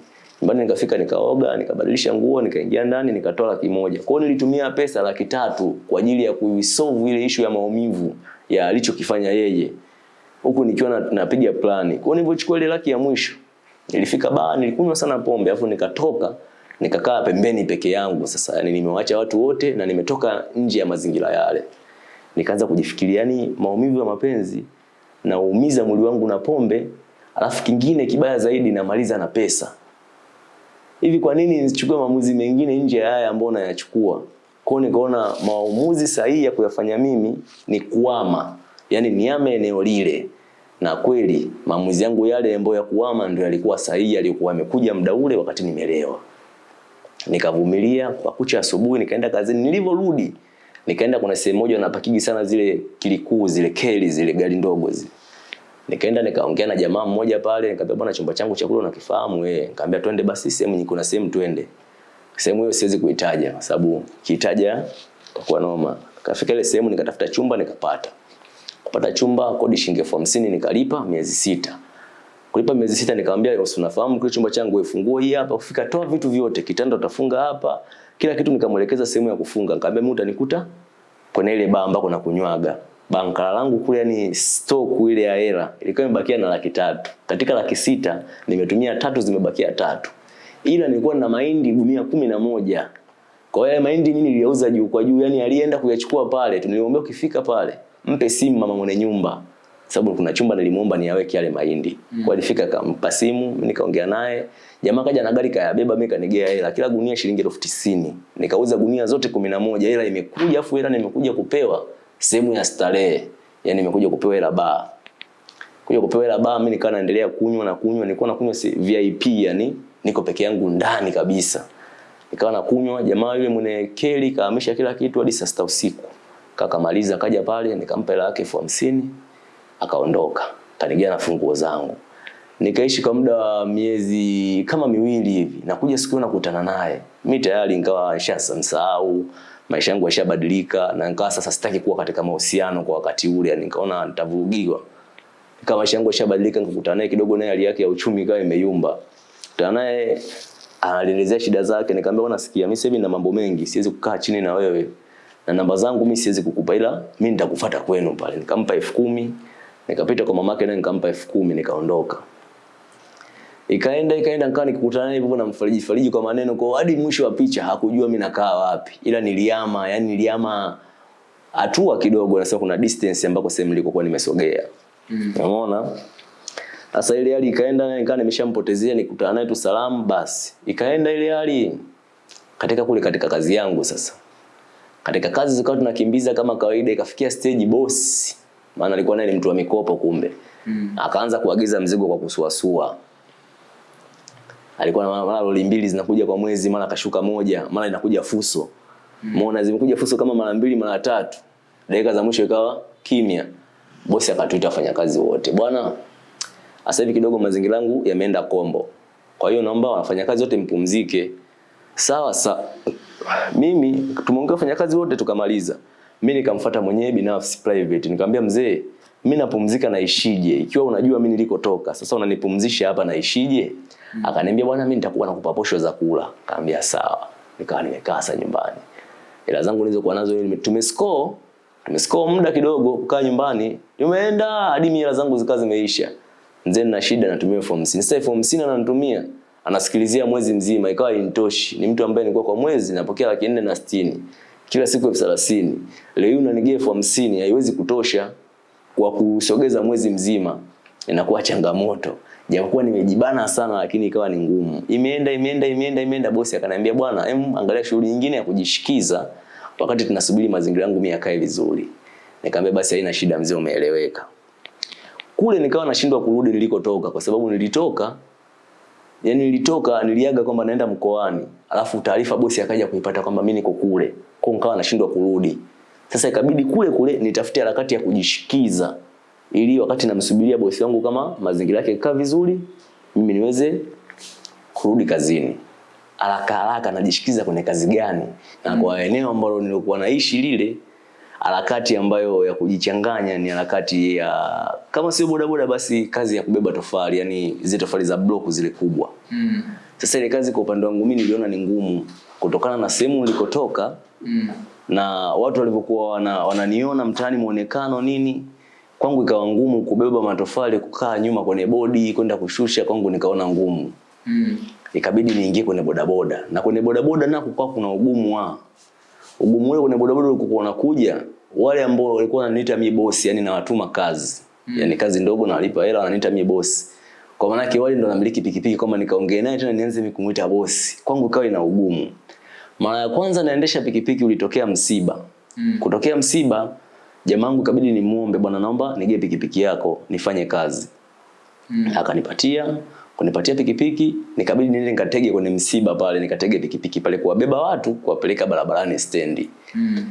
Nyumbani nikafika nikaoga, nikabadilisha nguo, nikaingia ndani, nikatoa laki moja. Kwa nilitumia pesa laki tatu kwa ajili ya kuisolve ile issue ya maumivu ya alichokifanya yeye. Huku nikiwa napiga plani. Kwa hiyo nilipochukua ile laki ya mwisho, nilifika baa, nilikunywa sana pombe, afu nikatoka nikakaa pembeni peke yangu. Sasa yani nimewacha watu wote na nimetoka nje ya mazingira yale. Nikaanza kujifikiria yani maumivu ya mapenzi na uumiza mwili wangu na pombe alafu kingine kibaya zaidi namaliza na pesa. Hivi kwa nini nisichukue maamuzi mengine nje ya haya ambayo nayachukua? Kwao nikaona maamuzi sahihi ya kuyafanya mimi ni kuama yani niame eneo lile. Na kweli maamuzi yangu yale ambayo ya kuama ndio yalikuwa sahihi yalikuwa yamekuja muda ule wakati nimelewa nikavumilia kwa kucha asubuhi nikaenda kazini. Nilivyorudi nikaenda kuna sehemu moja napakigi sana zile kilikuu zile keli zile gari ndogo zile. Nikaenda nikaongea na jamaa mmoja pale nikamwambia bwana chumba changu cha kula unakifahamu wewe? nikamwambia twende basi sehemu kuna sehemu twende. Sehemu hiyo siwezi kuitaja kwa sababu kiitaja kwa noma. Kafika ile sehemu nikatafuta chumba nikapata. Kupata chumba kodi shilingi elfu hamsini nikalipa miezi sita kulipa miezi sita nikamwambia unafahamu kile chumba changu ifungue hii hapa? Kufika toa vitu vyote kitanda utafunga hapa. Kila kitu nikamwelekeza sehemu ya kufunga. Nikamwambia mimi utanikuta kwenye ile baa ambako nakunywaga. Bankala langu kule ni stock ile ya hela ilikuwa imebakia na laki tatu. Katika laki sita nimetumia tatu zimebakia tatu. Ila nilikuwa na mahindi gunia kumi na moja. Kwa hiyo mahindi mimi niliyauza juu kwa juu yani alienda kuyachukua pale tuniombea ukifika pale mpe simu mama mwenye nyumba sababu kuna chumba nilimuomba niaweke yale mahindi. Mm. Kwa alifika akampa simu, mimi nikaongea naye. Jamaa kaja na gari kayabeba, mimi kanigea hela. Kila gunia shilingi elfu tisini. Nikauza gunia zote kumi na moja. Hela imekuja afu hela nimekuja kupewa sehemu ya starehe. Yaani nimekuja kupewa hela baa. Kuja kupewa hela baa, mimi nikawa naendelea kunywa na kunywa, nilikuwa nakunywa si- VIP yani niko peke yangu ndani kabisa. Nikawa nakunywa, jamaa yule mwenye keli kaamisha kila kitu hadi saa sita usiku. Kakamaliza kaja pale nikampa hela yake elfu hamsini akaondoka. Kanigia na funguo zangu. Nikaishi kwa muda wa miezi kama miwili hivi nakuja siku nakutana naye. Mimi tayari nikawa nishamsahau maisha yangu yashabadilika na nikawa sasa sitaki kuwa katika mahusiano kwa wakati ule yani nikaona nitavurugiwa. Kama maisha yangu yashabadilika nikakutana naye kidogo naye hali yake ya uchumi ikawa imeyumba. Kutana naye alielezea shida zake nikamwambia bwana sikia mimi sasa na mambo mengi siwezi kukaa chini na wewe. Na namba zangu mimi siwezi kukupa ila mimi nitakufuata kwenu pale. Nikampa elfu kumi nikapita kwa mamake naye nikampa elfu kumi nikaondoka. Ikaenda ikaenda nikawa nikikutana naye hivyo namfariji fariji kwa maneno kwa hadi mwisho wa picha hakujua mimi nakaa wapi. Ila niliama yani niliama hatua kidogo nasema kuna distance ambako sehemu nilikokuwa nimesogea. Mm. umeona sasa ile hali ikaenda naye nikawa nimeshampotezea nikutana naye tu salamu basi. Ikaenda ile hali katika kule katika kazi yangu sasa. Katika kazi zikawa tunakimbiza kama kawaida ikafikia stage boss maana alikuwa naye ni mtu wa mikopo kumbe. Mm. akaanza kuagiza mzigo kwa kusuasua. Alikuwa na mara lori mbili zinakuja kwa mwezi mara kashuka moja mara inakuja fuso. Umeona zimekuja fuso kama mara mbili mara tatu. Dakika za mwisho ikawa kimya. Bosi akatuita wafanyakazi wote. Bwana sasa hivi kidogo mazingira yangu yameenda kombo. Kwa hiyo naomba wafanyakazi wote mpumzike. Sawa sawa. mimi tumeongea wafanyakazi wote tukamaliza mi nikamfata mwenyewe binafsi private. Nikamwambia mzee mi napumzika naishije ikiwa unajua mi nilikotoka sasa unanipumzisha hapa naishije Mm. akaniambia bwana mi nitakuwa nakupa posho za kula. Kaambia sawa. Nikawa nimekaa sasa nyumbani. Hela zangu nilizokuwa nazo ni tumescore tumescore muda kidogo kukaa nyumbani. Tumeenda hadi hela zangu zikawa zimeisha. Mzee nina shida natumia elfu hamsini sasa elfu hamsini ananitumia anasikilizia mwezi mzima. Ikawa intoshi ni mtu ambaye nilikuwa kwa mwezi napokea laki nne na sitini kila siku elfu thelathini. Leo hii unanigia elfu hamsini haiwezi kutosha. Kwa kusogeza mwezi mzima inakuwa changamoto. Japokuwa nimejibana sana lakini ikawa ni ngumu. Imeenda imeenda imeenda imeenda. Bosi akaniambia bwana em angalia shughuli nyingine ya kujishikiza. Wakati tunasubiri mazingira yangu mimi yakae vizuri. Nikamwambia basi haina shida mzee umeeleweka. Kule nikawa nashindwa kurudi nilikotoka kwa sababu nilitoka yani nilitoka niliaga kwamba naenda mkoani. Alafu taarifa bosi akaja kuipata kwamba mimi niko kule kwa nikawa nashindwa kurudi. Sasa ikabidi kule kule nitafute harakati ya kujishikiza ili wakati namsubiria bosi wangu kama mazingira yake kaa vizuri mimi niweze kurudi kazini. Haraka haraka najishikiza kwenye kazi gani? Na kwa eneo ambalo nilikuwa naishi lile harakati ambayo ya kujichanganya ni harakati ya kama sio bodaboda basi kazi ya kubeba tofali yani zile tofali za block zile kubwa. Mm. sasa ile kazi kwa upande wangu mimi niliona ni ngumu kutokana na sehemu nilikotoka Mm. na watu walivyokuwa wana, wananiona mtaani muonekano nini kwangu ikawa ngumu kubeba matofali kukaa nyuma kwenye bodi kwenda kushusha kwangu nikaona ngumu Mm. ikabidi niingie kwenye bodaboda na kwenye bodaboda nako kwa kuna ugumu wa ugumu ule kwenye bodaboda ulikuwa unakuja wale ambao walikuwa wananiita mimi bosi yani nawatuma kazi mm. yani kazi ndogo nawalipa hela wananiita mimi bosi kwa maana yake wale ndo namiliki pikipiki kama nikaongea naye tena nianze mimi kumuita bosi kwangu ikawa ina ugumu mara ya kwanza naendesha pikipiki ulitokea msiba Mm. kutokea msiba jamangu ni nimuombe bwana naomba nige pikipiki yako nifanye kazi Mm. akanipatia kunipatia pikipiki nikabidi niende nikatege kwenye msiba pale nikatege pikipiki pale kuwabeba watu kuwapeleka barabarani stendi Mm.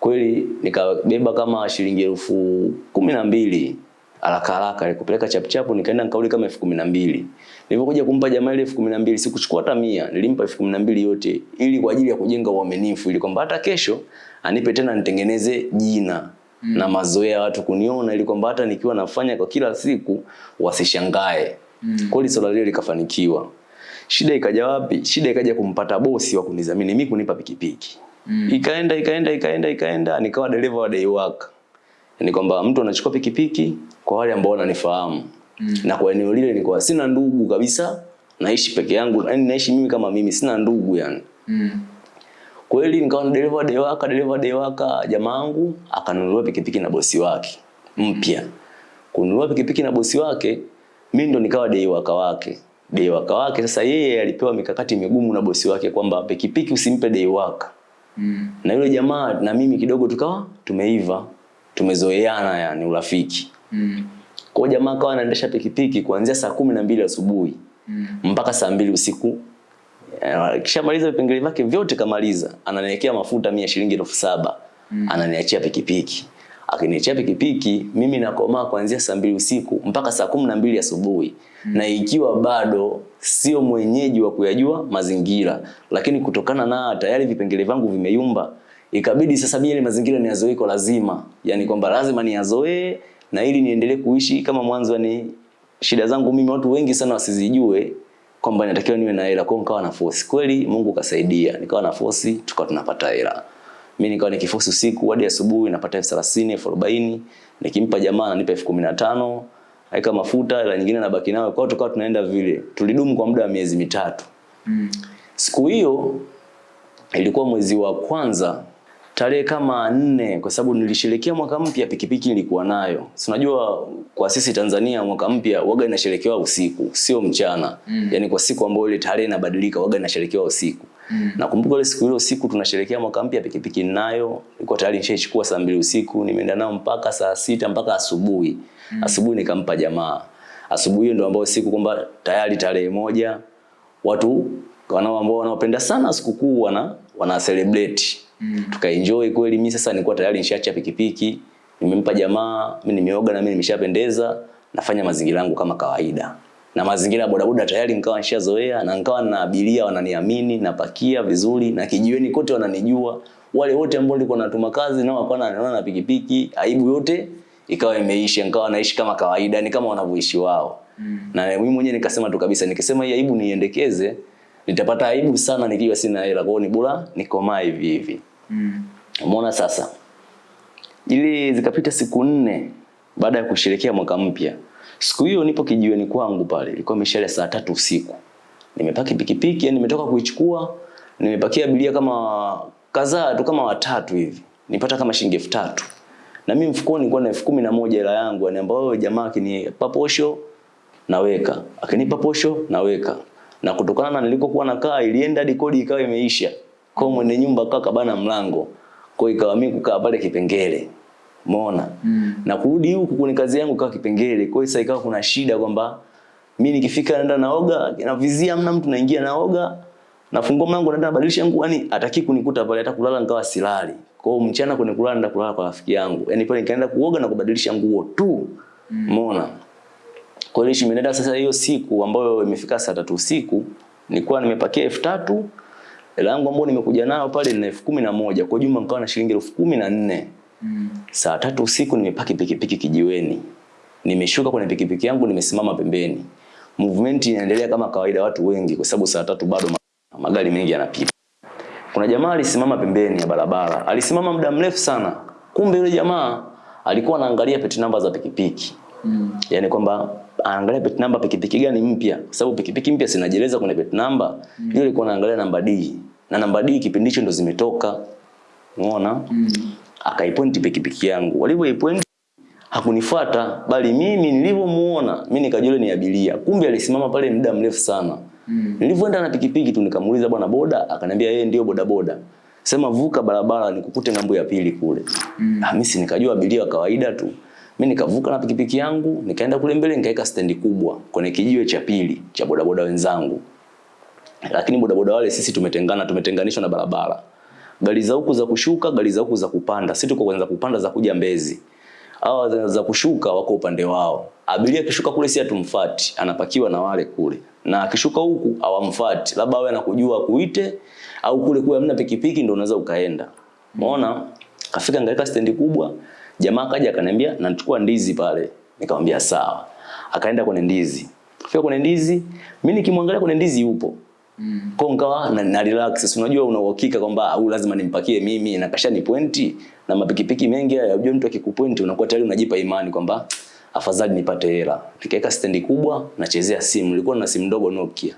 kweli nikabeba kama shilingi elfu kumi na mbili haraka haraka kupeleka chapchapu nikaenda nikauli kama elfu kumi na mbili. Nilipokuja kumpa jamaa ile elfu kumi na mbili sikuchukua hata mia. Nilimpa elfu kumi na mbili yote ili kwa ajili ya kujenga uaminifu ili kwamba hata kesho anipe tena nitengeneze jina mm. na mazoea ya watu kuniona ili kwamba hata nikiwa nafanya kwa kila siku wasishangae. Mm. kweli swala lile likafanikiwa. Shida ikaja wapi? Shida ikaja kumpata bosi wa kunidhamini mimi kunipa pikipiki. Mm. ikaenda ikaenda ikaenda ikaenda nikawa dereva wa day work. Ni kwamba mtu anachukua pikipiki kwa wale ambao wananifahamu Mm. na kwa eneo lile nilikuwa sina ndugu kabisa naishi peke yangu yani naishi mimi kama mimi sina ndugu yani Mm. kweli nikawa na dereva dewaka dereva dewaka, jamaa wangu akanunuliwa pikipiki na bosi wake mpya kununua pikipiki na bosi wake, mimi ndo nikawa dei waka wake. Dei waka wake sasa yeye alipewa mikakati migumu na bosi wake kwamba pikipiki usimpe dei waka. Mm. Na yule jamaa na mimi kidogo tukawa tumeiva, tumezoeana yani urafiki. Mm. Kwa jamaa akawa anaendesha pikipiki kuanzia saa kumi na mbili asubuhi Mm. mpaka saa mbili usiku. Kisha maliza vipengele vyake vyote kamaliza, ananiwekea mafuta mia shilingi elfu saba Mm. ananiachia pikipiki. Akiniachia pikipiki, mimi nakomaa kuanzia saa mbili usiku mpaka saa kumi na mbili asubuhi na ikiwa bado sio mwenyeji wa kuyajua mazingira, lakini kutokana na tayari vipengele vyangu vimeyumba, ikabidi sasa mimi ile mazingira niyazoee kwa lazima, yani kwamba lazima niyazoee na ili niendelee kuishi kama mwanzo, ni shida zangu mimi watu wengi sana wasizijue kwamba natakiwa niwe na hela, kwa nikawa na force. Kweli Mungu kasaidia, nikawa na force, tukawa tunapata hela. Mimi nikawa nikiforce usiku hadi asubuhi napata elfu thelathini, elfu arobaini, nikimpa jamaa ananipa elfu kumi na tano, aika mafuta, hela nyingine nabaki nayo. Kwa hiyo tukawa tunaenda vile. Tulidumu kwa muda wa miezi mitatu. Mm. Siku hiyo ilikuwa mwezi wa kwanza tarehe kama nne, kwa sababu nilisherekea mwaka mpya, pikipiki nilikuwa nayo. Si unajua kwa sisi Tanzania mwaka mpya waga inasherekewa usiku, sio mchana. Mm. Yaani kwa siku ambayo ile tarehe inabadilika waga inasherekewa usiku. Mm. Nakumbuka ile siku ile usiku tunasherekea mwaka mpya, pikipiki ninayo, nilikuwa tayari nishaichukua saa mbili usiku, nimeenda nao mpaka saa sita mpaka asubuhi. mm. Asubuhi nikampa jamaa. Asubuhi hiyo ndio ambayo siku kwamba tayari tarehe moja watu wanao ambao wanaopenda sana sikukuu wana wana celebrate. Mm. Tukaenjoy kweli. Mimi sasa nilikuwa tayari nishaacha pikipiki, nimempa jamaa, mimi nimeoga na mimi nimeshapendeza, nafanya mazingira yangu kama kawaida. Na mazingira ya bodaboda tayari nikawa nishazoea na nikawa na abiria wananiamini, napakia vizuri na kijiweni kote wananijua. Wale wote ambao nilikuwa natuma kazi nao wakawa wananiona na pikipiki, aibu yote ikawa imeisha, nikawa naishi kama kawaida, ni kama wanavyoishi wao. Mm. Na mimi mwenyewe nikasema tu kabisa, nikisema hii aibu niendekeze, nitapata aibu sana nikiwa sina hela. Kwa ni bora nikomaa hivi hivi. Mm. Umeona sasa? Ili zikapita siku nne baada ya kusherehekea mwaka mpya. Siku hiyo nipo kijiweni kwangu pale, ilikuwa mishale saa tatu usiku. Nimepaki pikipiki, yani nimetoka kuichukua, nimepakia abiria kama kadhaa tu kama watatu hivi. Nipata kama shilingi elfu tatu. Na mimi mfukoni nilikuwa na elfu kumi na moja hela yangu, yani ambayo jamaa akinipa posho naweka, akinipa posho naweka. Na kutokana na nilikokuwa nakaa ilienda hadi kodi ikawa imeisha. Kwa mwenye nyumba kaka kabana mlango. Kwa ikawa mimi kukaa pale kipengele. Umeona? Mm. Na kurudi huku kwenye kazi yangu kaa kipengele. Kwa hiyo sasa ikawa kuna shida kwamba mimi nikifika naenda naoga, navizia mna mtu naingia naoga, nafungua mlango naenda nabadilisha nguo, yani ataki kunikuta pale hata kulala nikawa silali. Kwa hiyo mchana kwenye kulala naenda kulala kwa rafiki yangu. Yaani pale nikaenda kuoga na kubadilisha nguo tu. Umeona? Kwa hiyo nimeenda sasa hiyo siku ambayo imefika saa tatu usiku, nilikuwa nimepakia elfu tatu hela yangu ambayo nimekuja nayo pale ni elfu kumi na moja kwa jumla nikawa na shilingi elfu kumi na nne Mm. Saa tatu usiku nimepaki pikipiki kijiweni, nimeshuka kwenye pikipiki yangu, nimesimama pembeni. Movement inaendelea kama kawaida, watu wengi, kwa sababu saa tatu bado magari mengi yanapita. Kuna jamaa alisimama pembeni ya barabara, alisimama muda mrefu sana. Kumbe yule jamaa alikuwa anaangalia peti namba za pikipiki Mm. yani kwamba anaangalia plate number pikipiki gani mpya, kwa sababu pikipiki mpya sinajeleza kwenye plate number. Yule alikuwa anaangalia namba D na namba D kipindi hicho ndo zimetoka, umeona Mm. akaipointi pikipiki yangu. Walivyoipointi hakunifuata, bali mimi nilivyomuona mimi nikajua ni abiria. Kumbe alisimama pale muda mrefu sana. Mm. Nilivyoenda na pikipiki tu nikamuuliza bwana boda, akaniambia yeye ndio boda boda. Sema vuka barabara nikukute ng'ambo ya pili kule. Mm. Hamisi mimi si nikajua abiria wa kawaida tu. Mimi nikavuka na pikipiki yangu, nikaenda kule mbele nikaweka stendi kubwa kwenye kijiwe cha pili cha bodaboda wenzangu. Lakini bodaboda wale sisi tumetengana, tumetenganishwa na barabara. Gari za huku za kushuka, gari za huku za kupanda. Sisi tuko kwanza kupanda za kuja Mbezi. Hawa za, kushuka wako upande wao. Abiria akishuka kule si atumfuati, anapakiwa na wale kule. Na akishuka huku hawamfuati. Labda awe anakujua kuite au kule kule hamna pikipiki ndio unaweza ukaenda. Umeona? Kafika ngaweka stendi kubwa. Jamaa kaja akaniambia na nichukua ndizi pale. Nikamwambia sawa. Akaenda kwenye ndizi. Kufika kwenye ndizi, mimi nikimwangalia kwenye ndizi yupo. Mm. Kwa nikawa na, na relax. Unajua una uhakika kwamba au lazima nimpakie mimi na kasha ni pointi na mapikipiki mengi haya unajua mtu akikupointi unakuwa tayari unajipa imani kwamba afadhali nipate hela. Nikaweka stendi kubwa nachezea simu. Nilikuwa na simu ndogo Nokia.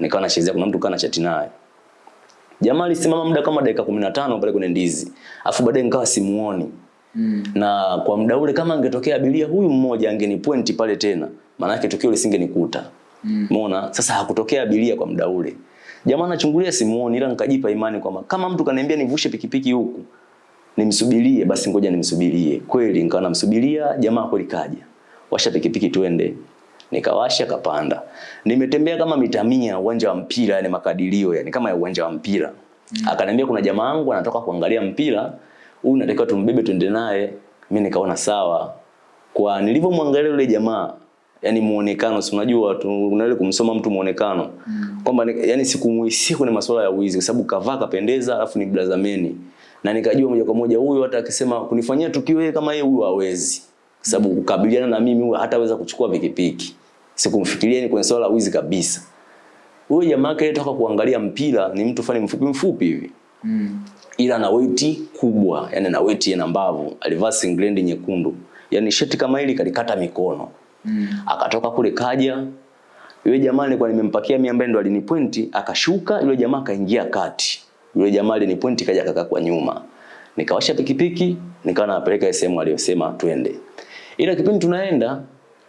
Nikawa nachezea kuna mtu kana chati naye. Jamaa alisimama muda kama dakika 15 pale kwenye ndizi. Afu baadaye nikawa simuoni. Mm. Na kwa muda ule kama angetokea abiria huyu mmoja angenipointi pale tena, maana yake tukio lisingenikuta. Mm. Umeona? Sasa hakutokea abiria kwa muda ule. Jamaa anachungulia simuoni ila nikajipa imani kwamba kama mtu kaniambia nivushe pikipiki huku nimsubirie basi ngoja nimsubirie. Kweli nikawa namsubiria jamaa kweli kaja. Washa pikipiki twende. Nikawasha kapanda. Nimetembea kama mita mia uwanja wa mpira yani makadirio yani kama ya uwanja wa mpira. Mm. Akaniambia kuna jamaa wangu anatoka kuangalia mpira, huyu natakiwa tumbebe tuende naye. Mimi nikaona sawa. Kwa nilivyomwangalia yule jamaa yani muonekano si unajua tu unaweza kumsoma mtu muonekano mm. kwamba yani sikumuhisi kwenye masuala ya wizi kwa sababu kavaa kapendeza alafu ni blazameni na nikajua moja kwa moja huyu hata akisema kunifanyia tukio yeye kama yeye huyu hawezi kwa sababu kukabiliana na mimi huyu hataweza kuchukua pikipiki sikumfikiria ni kwenye swala la wizi kabisa huyo jamaa kile toka kuangalia mpira ni mtu fani mfupi mfupi hivi mm. Ila na weti kubwa yani na weight na mbavu alivaa singlendi nyekundu yani sheti kama hili kalikata mikono Mm. Akatoka kule kaja. Yule jamaa alikuwa nimempakia mimi ambaye ndo alinipointi, akashuka yule jamaa akaingia kati. Yule jamaa alinipointi kaja kaka kwa nyuma. Nikawasha pikipiki, nikawa napeleka sehemu aliyosema twende. Ila kipindi tunaenda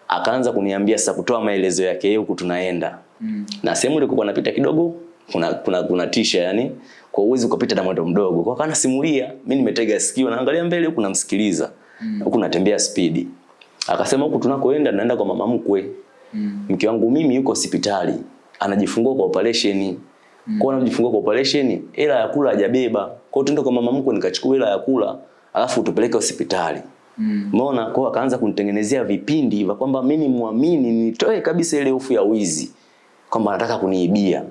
akaanza kuniambia sasa kutoa maelezo yake huku tunaenda. Mm. Na sehemu ile kulikuwa napita kidogo kuna kuna kuna tisha yani kwa uwezo ukapita na mwendo mdogo. Kwa kana simulia, mimi nimetega sikio naangalia mbele huku namsikiliza. Mm. Huku natembea spidi. Akasema huku tunakoenda naenda kwa mama mkwe. Mm. Mke wangu mimi yuko hospitali. Anajifungua kwa operation. Mm. Kwa anajifungua kwa operation, hela ya kula hajabeba. Kwa hiyo kwa mama mkwe nikachukua hela ya kula, alafu tupeleke hospitali. Umeona? Mm. Kwa akaanza kunitengenezea vipindi vya kwamba mimi muamini nitoe kabisa ile hofu ya wizi. Kwamba anataka kuniibia.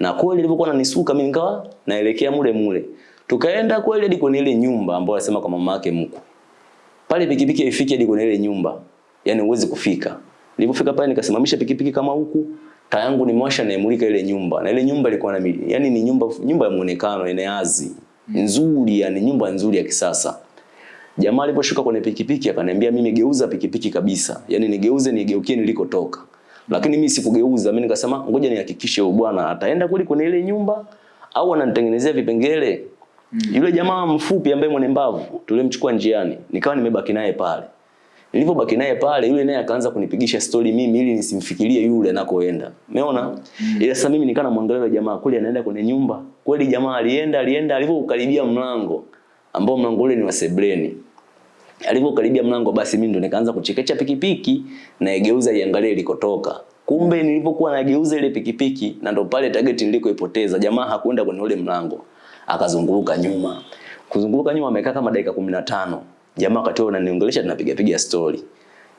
Na kweli nilipokuwa nanisuka mimi nikawa naelekea mule mule. Tukaenda kweli hadi kwenye ile nyumba ambayo alisema kwa mama yake mkwe pale pikipiki haifiki hadi kwenye ile nyumba. Yaani huwezi kufika. Nilipofika pale nikasimamisha pikipiki kama huku, taa yangu nimewasha na imulika ile nyumba. Na ile nyumba ilikuwa na yani ni nyumba nyumba ya muonekano inayazi. Nzuri yani nyumba nzuri ya kisasa. Jamaa aliposhuka kwenye pikipiki akaniambia mimi geuza pikipiki kabisa. Yaani nigeuze nigeukie nilikotoka. Lakini mimi sikugeuza, mimi nikasema ngoja nihakikishe huyo bwana ataenda kweli kwenye ile nyumba au ananitengenezea vipengele Mm. Yule jamaa mfupi ambaye mwenye mbavu tulimchukua njiani, nikawa nimebaki naye pale. Nilipobaki naye pale, yule naye akaanza kunipigisha story mimi ili nisimfikirie yule anakoenda. Umeona? Mm. Ila sasa mimi nikawa namwangalia yule jamaa kule anaenda kwenye nyumba. Kweli jamaa alienda, alienda alipokaribia mlango ambao mlango ule ni wa sebleni. Alipokaribia mlango basi mimi ndo nikaanza kuchekecha pikipiki na igeuza iangalie ilikotoka. Kumbe nilipokuwa nageuza ile pikipiki na ndo pale target nilikoipoteza, jamaa hakwenda kwenye ule mlango akazunguruka nyuma. Kuzunguruka nyuma amekaa kama dakika 15. Jamaa akatoa huo ananiongelesha tunapiga piga story.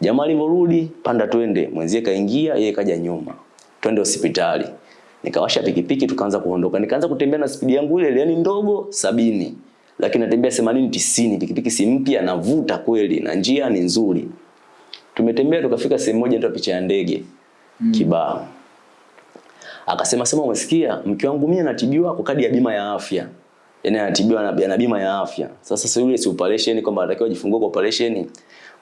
Jamaa alivyorudi, panda twende, mwenzie kaingia, yeye kaja nyuma. Twende hospitali. Nikawasha pikipiki tukaanza kuondoka. Nikaanza kutembea na spidi yangu ile yani ndogo sabini. Lakini natembea 80 90, pikipiki si mpya navuta kweli na njia ni nzuri. Tumetembea tukafika sehemu moja ndio picha ya ndege. Mm. Kibao. Akasema sema umesikia mke wangu mimi anatibiwa kwa kadi ya bima ya afya. Yaani anatibiwa na, bima ya afya. Sasa sasa yule si operation kwamba anatakiwa ajifungue kwa operation.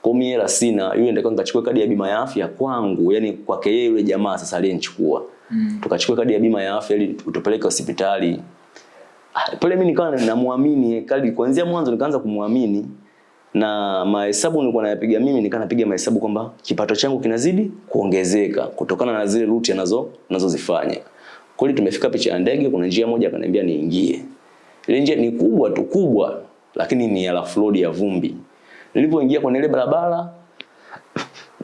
Kwa mimi hela sina, yule ndio nikachukua kadi ya bima ya afya kwangu, yani kwake yeye yule jamaa sasa aliyenichukua. Mm. Tukachukua kadi ya bima ya afya ili utupeleke hospitali. Pale mimi nikawa namwamini Kali kuanzia mwanzo nikaanza kumwamini na mahesabu nilikuwa nayapiga mimi nikaa napiga mahesabu kwamba kipato changu kinazidi kuongezeka kutokana na zile route anazo nazozifanya. Kweli tumefika picha ya ndege, kuna njia moja akaniambia niingie. Ile njia ni kubwa tu kubwa, lakini ni rough road ya vumbi. Nilipoingia kwenye ile barabara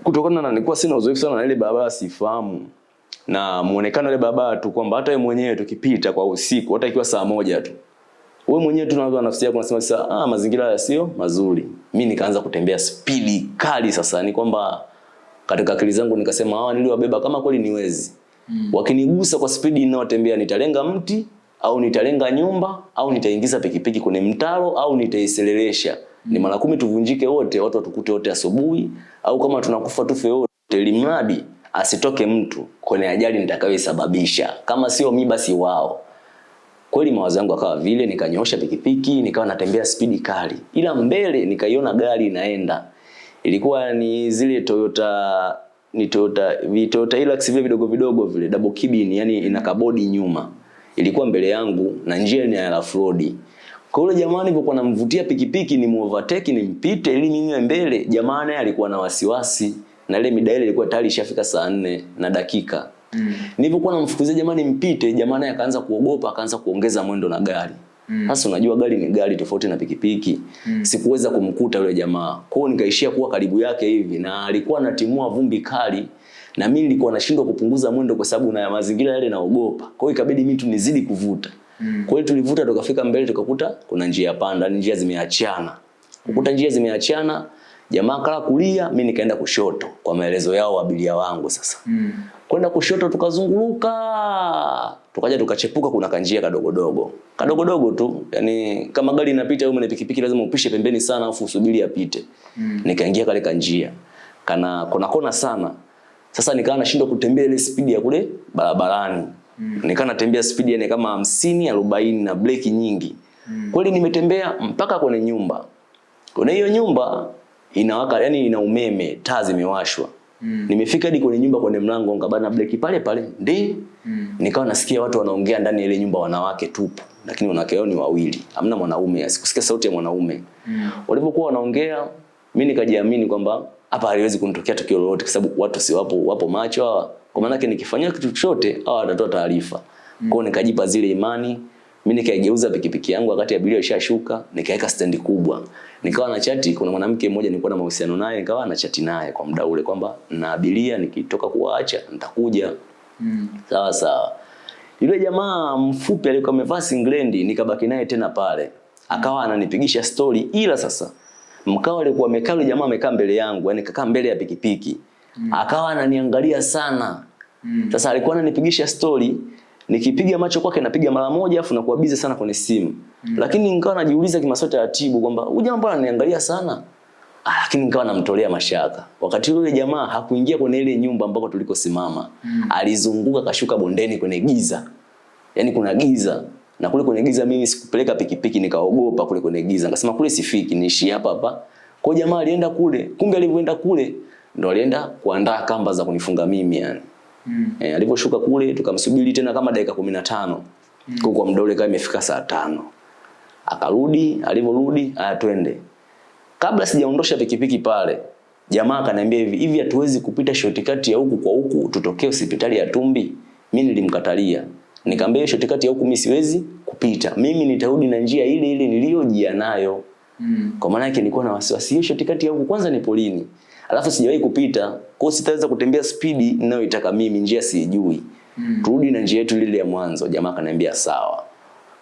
kutokana na nilikuwa sina uzoefu sana na ile barabara sifahamu na muonekano ile baba tu kwamba hata wewe mwenyewe tukipita kwa usiku hata ikiwa saa moja tu wewe mwenyewe tu unaanza nafsi yako unasema sasa ah mazingira haya sio mazuri mimi nikaanza kutembea spidi kali sasa ni kwamba katika akili zangu nikasema hawa niliwabeba kama kweli niwezi mm. wakinigusa kwa spidi ninayotembea nitalenga mti au nitalenga nyumba au nitaingiza pikipiki kwenye mtaro au nitaiselelesha mm. ni mara kumi tuvunjike wote watu watukute wote asubuhi au kama tunakufa tufe wote limradi asitoke mtu kwenye ajali nitakayoisababisha, kama sio mi basi wao. Kweli mawazo yangu akawa vile nikanyosha pikipiki nikawa natembea spidi kali. Ila mbele nikaiona gari inaenda. Ilikuwa ni zile Toyota ni Toyota vi Toyota Hilux vile vidogo vidogo vile double cabin yani ina kabodi nyuma. Ilikuwa mbele yangu na njia ni ya rough road Kwa yule jamaa nilipokuwa namvutia pikipiki ni muovertake nimpite ili mimi mbele, jamaa naye alikuwa na wasiwasi na ile mida ile ilikuwa tayari ishafika saa nne na dakika. Mm. Nilipokuwa namfukuzia jamani mpite jamaa naye akaanza kuogopa, akaanza kuongeza mwendo na gari. Sasa mm. unajua gari ni gari tofauti na pikipiki. Mm. Sikuweza kumkuta yule jamaa. kwao nikaishia kuwa karibu yake hivi na alikuwa anatimua vumbi kali na mimi nilikuwa nashindwa kupunguza mwendo kwa sababu na mazingira yale naogopa. Kwa hiyo ikabidi mimi tu nizidi kuvuta. Mm. Kwa hiyo tulivuta tukafika mbele tukakuta kuna njia panda, njia zimeachana. Kukuta njia zimeachana, jamaa kala kulia, mimi nikaenda kushoto kwa maelezo yao wabilia wangu sasa. Mm. Kwenda kushoto tukazunguluka, tukaja tukachepuka kuna kanjia kadogodogo. Kadogodogo tu, yani kama gari inapita au mwenye pikipiki lazima upishe pembeni sana afu usubiri apite. Mm. Nikaingia kale kanjia. Kana kona kona sana. Sasa nikawa nashindwa kutembea ile spidi ya kule barabarani. Mm. Nikawa natembea spidi yani kama 50 40 na breki nyingi. Mm. Kweli nimetembea mpaka kwenye nyumba. Kwenye hiyo nyumba inawaka yani ina umeme, taa zimewashwa. Mm. Nimefika hadi kwenye nyumba kwenye mlango nikabana breki pale pale. Ndi. Mm. Nikawa nasikia watu wanaongea ndani ya ile nyumba wanawake tupu. Lakini wanawake wao ni wawili. Hamna mwanaume, sikusikia sauti ya mwanaume. Mm. Walipokuwa wanaongea, mimi nikajiamini kwamba hapa haliwezi kunitokea tukio lolote kwa sababu watu si wapo wapo macho hawa. Kwa maana yake nikifanyia kitu chochote hawa watatoa taarifa. Mm. Kwa nikajipa zile imani. Mimi nikaigeuza pikipiki yangu wakati abiria ishashuka, nikaweka stendi kubwa. Nikawa na chati, kuna mwanamke mmoja nilikuwa na mahusiano naye, nikawa na chati naye kwa muda ule kwamba na abilia nikitoka kuwaacha nitakuja. Mm. Sawa sawa. Yule jamaa mfupi alikuwa amevaa singlendi, nikabaki naye tena pale. Akawa ananipigisha story ila sasa mkao alikuwa amekaa yule jamaa amekaa mbele yangu, yani kakaa mbele ya pikipiki. Mm. Akawa ananiangalia sana. Mm. Sasa alikuwa ananipigisha story, nikipiga macho kwake napiga mara moja afu nakuwa busy sana kwenye simu. Mm. Lakini nikawa najiuliza kimaswali taratibu kwamba huyu jamaa mbona ananiangalia sana? Ah, lakini nikawa namtolea mashaka. Wakati yule jamaa hakuingia kwenye ile nyumba ambako tulikosimama. Mm. Alizunguka kashuka bondeni kwenye giza. Yaani kuna giza na kule kwenye giza mimi sikupeleka pikipiki nikaogopa kule kwenye giza. Nikasema kule sifiki, niishi hapa hapa. Kwa jamaa alienda kule, kumbe alivyoenda kule ndo alienda kuandaa kamba za kunifunga mimi yani. Mm. E, aliposhuka kule tukamsubiri tena kama dakika 15. Mm. Kwa mdole kama imefika saa tano. Akarudi, alivyorudi, aya twende. Kabla sijaondosha pikipiki pale, jamaa akaniambia hivi, hivi hatuwezi kupita shortcut ya huku kwa huku tutokee hospitali ya Tumbi. Mimi nilimkatalia. Nikamwambia shortcut ya huku mimi siwezi kupita. Mimi nitarudi na njia ile ile niliyojia nayo. Mm. Kwa maana yake nilikuwa na wasiwasi hiyo shortcut ya huku kwanza ni polini. Alafu sijawahi kupita. Kwa hiyo sitaweza kutembea spidi ninayoitaka mimi, njia sijui. Mm. Turudi na njia yetu ile ya mwanzo. Jamaa akaniambia sawa.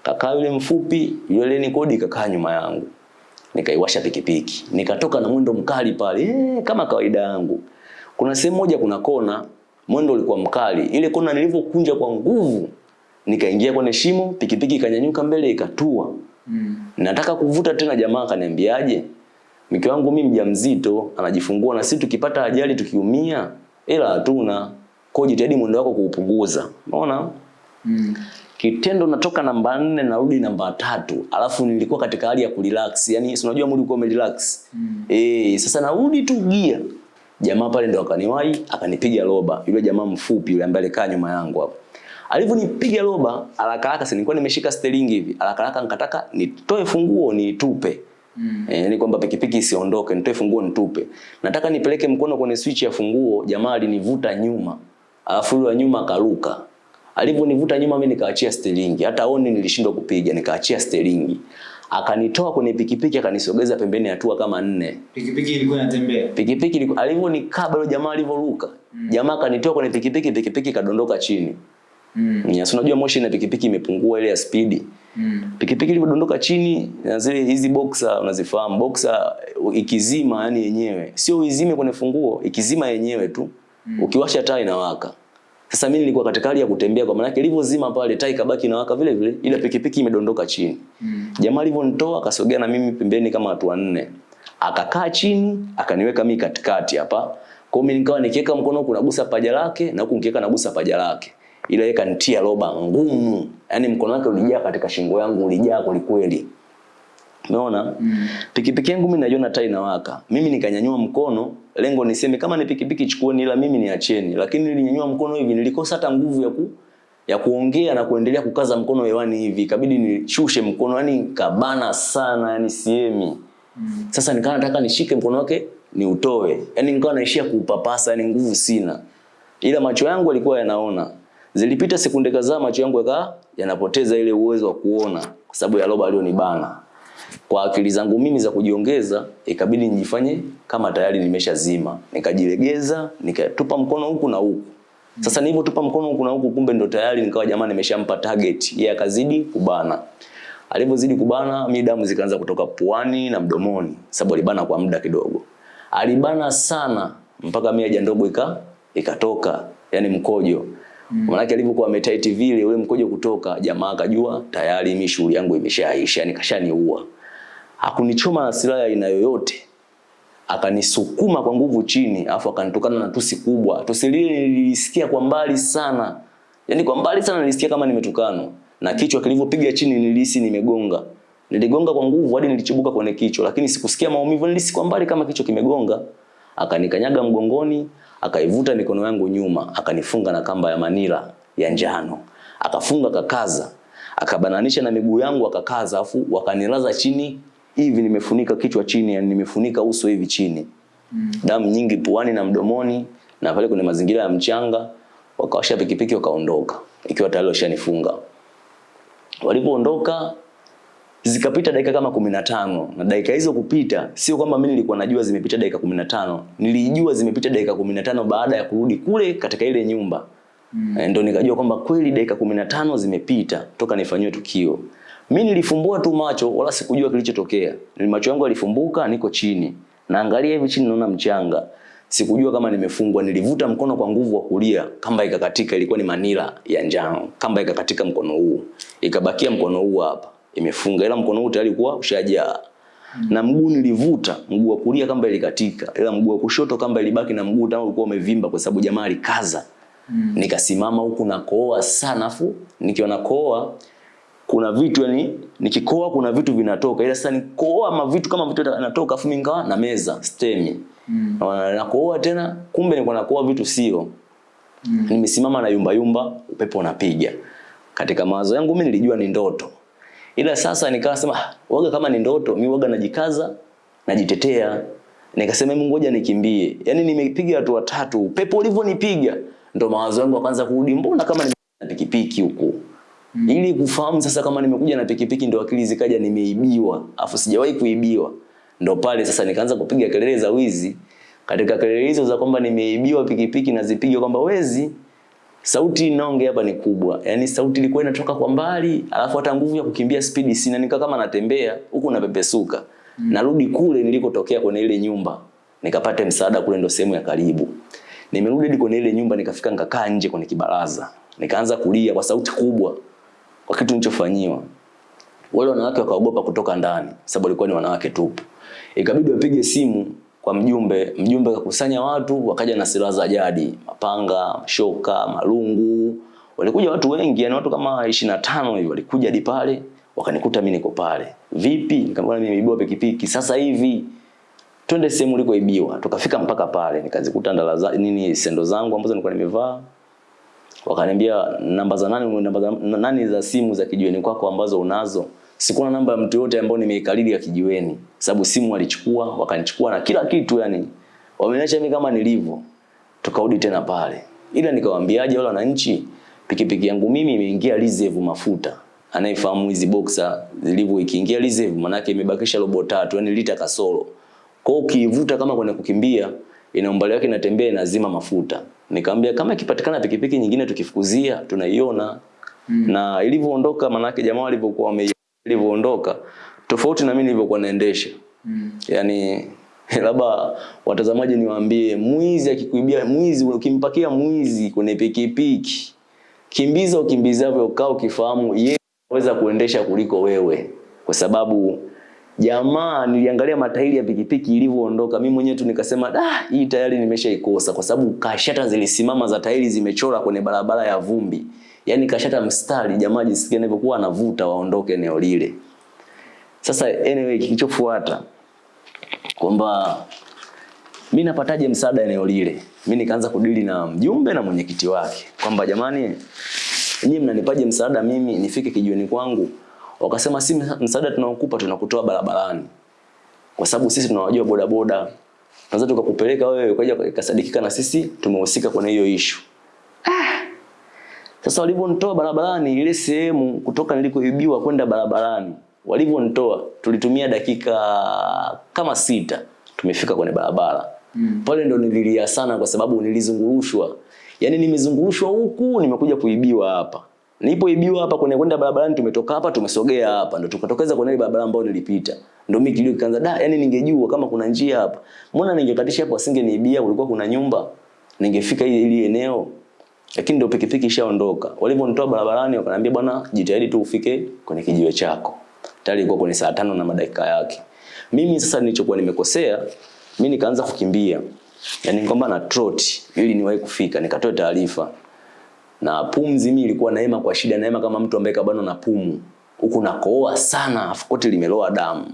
Kakaa yule mfupi, yule ni kodi kakaa nyuma yangu. Nikaiwasha pikipiki. Nikatoka na mwendo mkali pale, eh, kama kawaida yangu. Kuna sehemu moja kuna kona, mwendo ulikuwa mkali. Ile kona nilivyokunja kwa nguvu, nikaingia kwenye shimo, pikipiki ikanyanyuka mbele ikatua. Mm. Nataka kuvuta tena, jamaa akaniambiaje? Mke wangu mimi mjamzito, anajifungua na sisi tukipata ajali tukiumia, ila hatuna. Kwa jitahidi mwendo wako kuupunguza. Unaona? Mm. Kitendo natoka namba nne narudi namba tatu, alafu nilikuwa katika hali ya kurelax. yani si unajua mwili uko umerelax. Mm. Eh, sasa narudi tu gia. Jamaa pale ndo akaniwahi, akanipiga roba. Yule jamaa mfupi yule ambaye alikaa nyuma yangu hapo. Alivyonipiga roba, haraka haraka si nilikuwa nimeshika steering hivi. Haraka haraka nikataka nitoe funguo nitupe. Mm. Eh, ni kwamba pikipiki isiondoke, nitoe funguo nitupe. Nataka nipeleke mkono kwenye switch ya funguo, jamaa alinivuta nyuma. Alafu yule nyuma akaruka. Alivyonivuta nyuma mimi nikaachia steringi. Hata oni nilishindwa kupiga, nikaachia steringi. Akanitoa kwenye pikipiki akanisogeza pembeni hatua kama nne. Pikipiki ilikuwa inatembea. Pikipiki ilikuwa alivyonikaba yule jamaa alivyoruka. Mm. Jamaa akanitoa kwenye pikipiki, pikipiki kadondoka chini. Mm. Yes, unajua moshi na pikipiki imepungua ile ya spidi. Mm. Pikipiki ilipodondoka chini na zile hizi boxer unazifahamu boxer ikizima yani yenyewe. Sio uizime kwenye funguo, ikizima yenyewe tu. Mm. Ukiwasha taa inawaka. Sasa mimi nilikuwa katika hali ya kutembea kwa maana ilivyozima pale taa ikabaki inawaka vile vile ila pikipiki imedondoka chini. Mm. Jamaa alivyonitoa akasogea na mimi pembeni kama watu wanne. Akakaa chini, akaniweka mimi katikati hapa. Kwa mimi nikawa nikiweka mkono huku nagusa paja lake na huku nikiweka nagusa paja lake. Ile kanitia roba ngumu. Yaani mkono wake ulijaa katika shingo yangu ulijaa kwelikweli. Umeona? Mm. Pikipiki yangu mimi naiona taa inawaka. Mimi nikanyanyua mkono, lengo niseme kama ni pikipiki chukueni ila mimi niacheni. Lakini nilinyanyua mkono hivi nilikosa hata nguvu ya ku ya kuongea na kuendelea kukaza mkono hewani hivi, ikabidi nishushe mkono, yani kabana sana, yani siemi. Mm. Sasa nikawa nataka nishike mkono wake ni utoe. yani nikawa naishia kuupapasa, yani nguvu sina, ila macho yangu yalikuwa yanaona. Zilipita sekunde kadhaa, macho yangu yakawa yanapoteza ile uwezo wa kuona kwa sababu ya roba alionibana. Kwa akili zangu mimi za kujiongeza, ikabidi nijifanye kama tayari nimeshazima, nikajilegeza, nikatupa mkono huku na huku. Sasa nilipotupa mkono huku na huku, kumbe ndo tayari nikawa jamani, nimeshampa target. Yeye akazidi kubana. Alivyozidi kubana, mimi damu zikaanza kutoka puani na mdomoni, sababu alibana kwa muda kidogo. Alibana sana mpaka mimi haja ndogo ika ikatoka, yani mkojo. Mm. Maana alivyokuwa ametight vile ule mkojo kutoka, jamaa akajua tayari mimi shughuli yangu imeshaisha, yani kashaniua. Hakunichoma na silaha aina yoyote. Akanisukuma kwa nguvu chini, afu akanitukana na tusi kubwa. Tusi lile nilisikia kwa mbali sana. Yaani kwa mbali sana nilisikia kama nimetukanwa. Na kichwa kilivyopiga chini nilihisi nimegonga. Niligonga kwa nguvu hadi nilichibuka kwenye kichwa, lakini sikusikia maumivu, nilisikia kwa mbali kama kichwa kimegonga. Akanikanyaga mgongoni, akaivuta mikono yangu nyuma, akanifunga na kamba ya manila ya njano. Akafunga kakaza, akabananisha na miguu yangu akakaza, afu wakanilaza chini hivi, nimefunika kichwa chini, yani nimefunika uso hivi chini. Mm. Damu nyingi puani na mdomoni, na pale kuna mazingira ya mchanga, wakawasha pikipiki wakaondoka, ikiwa tayari washanifunga. Walipoondoka zikapita dakika kama kumi na na dakika hizo kupita, sio kwamba mimi nilikuwa najua zimepita dakika kumi na tano nilijua zimepita dakika kumi na tano baada ya kurudi kule katika ile nyumba mm. Ndio nikajua kwamba kweli dakika kumi na tano zimepita toka nifanyiwe tukio. Mimi nilifumbua tu macho, wala sikujua kilichotokea. Macho yangu yalifumbuka, niko chini naangalia hivi chini, naona mchanga. Sikujua kama nimefungwa. Nilivuta mkono kwa nguvu wa kulia, kamba ikakatika. Ilikuwa ni manila ya njano, kamba ikakatika mkono huu, ikabakia mkono huu hapa imefunga ila mkono huu tayari ulikuwa ushajaa. Mm. Na mguu nilivuta, mguu wa kulia kamba ilikatika, ila mguu wa kushoto kamba ilibaki na mguu tangu ulikuwa umevimba kwa sababu jamaa alikaza. Mm. Nikasimama huku na kooa sana afu nikiwa na kooa kuna vitu yani nikikoa kuna vitu vinatoka ila sasa nikooa ma vitu kama vitu vinatoka afu mimi na meza stemi. Mm. Na nakooa tena kumbe nilikuwa nakoa vitu sio. Mm. Nimesimama na yumba yumba upepo unapiga. Katika mawazo yangu mimi nilijua ni ndoto. Ila sasa nikawa sema waga kama ni ndoto, mimi waga najikaza, najitetea. Nikasema Mungu ngoja nikimbie. Yaani nimepiga hatua tatu, upepo ulivyonipiga ndo mawazo yangu yakaanza kurudi, mbona kama na pikipiki huko. Mm. Ili kufahamu sasa kama nimekuja na pikipiki ndo akili zikaja nimeibiwa, afu sijawahi kuibiwa. Ndo pale sasa nikaanza kupiga kelele za wizi. Katika kelele hizo za kwamba nimeibiwa pikipiki nazipiga kwamba wezi, sauti inaongea hapa ni kubwa. Yaani sauti ilikuwa inatoka kwa mbali, alafu hata nguvu ya kukimbia speed sina, nika kama natembea huku napepesuka. Mm. Narudi kule nilikotokea kwenye ile nyumba. Nikapata msaada kule ndo sehemu ya karibu. Nimerudi hadi kwenye ile nyumba nikafika nikakaa nje kwenye kibaraza. Nikaanza kulia kwa sauti kubwa kwa kitu nilichofanyiwa. Wale wanawake wakaogopa kutoka ndani sababu walikuwa ni wanawake tupu. Ikabidi wapige simu kwa mjumbe, mjumbe akakusanya watu, wakaja na silaha za jadi, mapanga, shoka, malungu. Walikuja watu wengi, yani watu kama 25 hivi walikuja hadi pale, wakanikuta mimi niko pale. Vipi? Nikamwambia mimi nimeibiwa pikipiki sasa hivi. Twende sehemu ulikoibiwa. Tukafika mpaka pale, nikazikuta ndala za nini sendo zangu ambazo nilikuwa nimevaa. Wakaniambia namba za nani, namba za nani za simu za kijiweni kwako ambazo unazo. Sikuwa na namba ya mtu yote ambao nimeikariri ya kijiweni. Sababu simu walichukua, wakanichukua na kila kitu yani. Wameniacha mimi kama nilivyo. Tukarudi tena pale. Ila nikawaambiaje wale wananchi, pikipiki yangu mimi imeingia reserve mafuta. Anayefahamu hizi boxer zilivyo ikiingia reserve manake imebakisha robo tatu, yani lita kasoro. Kwa hiyo ukiivuta kama kwenda kukimbia, ina umbali wake inatembea inazima mafuta. Nikamwambia kama ikipatikana pikipiki nyingine tukifukuzia tunaiona. Mm. Na ilivyoondoka manake jamaa walivyokuwa wame ilivyoondoka tofauti na mimi nilivyokuwa naendesha. Mm. Yaani labda watazamaji niwaambie mwizi akikuibia mwizi ukimpakia mwizi kwenye pikipiki kimbiza ukimbizavyo ukao ukifahamu yeye anaweza kuendesha kuliko wewe kwa sababu jamaa niliangalia matairi ya pikipiki ilivyoondoka mimi mwenyewe tu nikasema da hii tayari nimeshaikosa kwa sababu kashata zilisimama za tairi zimechora kwenye barabara ya vumbi yani kashata mstari jamaa jisikie anavyokuwa anavuta waondoke eneo lile. Sasa anyway kilichofuata kwamba mimi napataje msaada eneo lile? Mimi nikaanza kudili na mjumbe na mwenyekiti wake kwamba jamani nyinyi mnanipaje msaada mimi nifike kijiweni kwangu? Wakasema si msaada tunaokupa tunakutoa barabarani. Kwa sababu sisi tunawajua bodaboda. Tunaweza tukakupeleka wewe ukaja ikasadikika na sisi tumehusika kwenye hiyo issue sasa walivyonitoa barabarani ile sehemu kutoka nilikoibiwa kwenda barabarani walivyonitoa tulitumia dakika kama sita tumefika kwenye barabara. Mm. pale ndo nililia sana kwa sababu nilizungurushwa. Yaani nimezungurushwa huku nimekuja kuibiwa hapa. Nilipoibiwa hapa kwenye kwenda barabarani tumetoka hapa tumesogea hapa. Ndo tukatokeza kwenye ile barabara ambayo nilipita. Ndo mimi kilio kikaanza da yani ningejua kama kuna njia hapa. Mbona ningekatisha hapo asingeniibia kulikuwa kuna nyumba? Ningefika ile eneo lakini ndio pikipiki ishaondoka. Walivyonitoa barabarani wakaniambia bwana jitahidi tu ufike kwenye kijiwe chako. Tayari ilikuwa kwenye saa tano na madakika yake. Mimi sasa nilichokuwa nimekosea mimi nikaanza kukimbia. Yani kwamba na trot ili niwahi kufika nikatoa taarifa. Na pumzi mimi ilikuwa naema kwa shida naema kama mtu ambaye kabano na pumu. Huku nakohoa sana afu koti limeloa damu.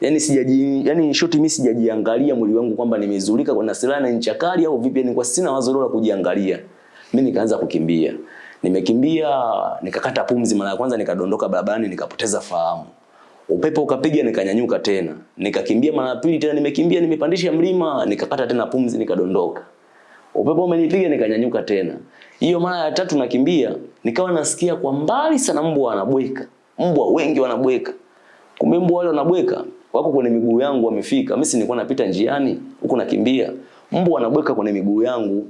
Yani sijaji yani shoti mimi sijajiangalia mwili wangu kwamba nimezulika kwa na silaha na ncha kali au vipi yani kwa sina wazo la kujiangalia mimi nikaanza kukimbia. Nimekimbia nikakata pumzi mara ya kwanza nikadondoka barabarani nikapoteza fahamu. Upepo ukapiga nikanyanyuka tena. Nikakimbia mara ya pili tena nimekimbia nimepandisha mlima nikakata tena pumzi nikadondoka. Upepo umenipiga nikanyanyuka tena. Hiyo mara ya tatu nakimbia nikawa nasikia kwa mbali sana mbwa anabweka. mbwa wengi wanabweka. Kumbe mbwa wale wanabweka wako kwenye miguu yangu wamefika. Mimi si nilikuwa napita njiani huko nakimbia. Mbwa wanabweka kwenye miguu yangu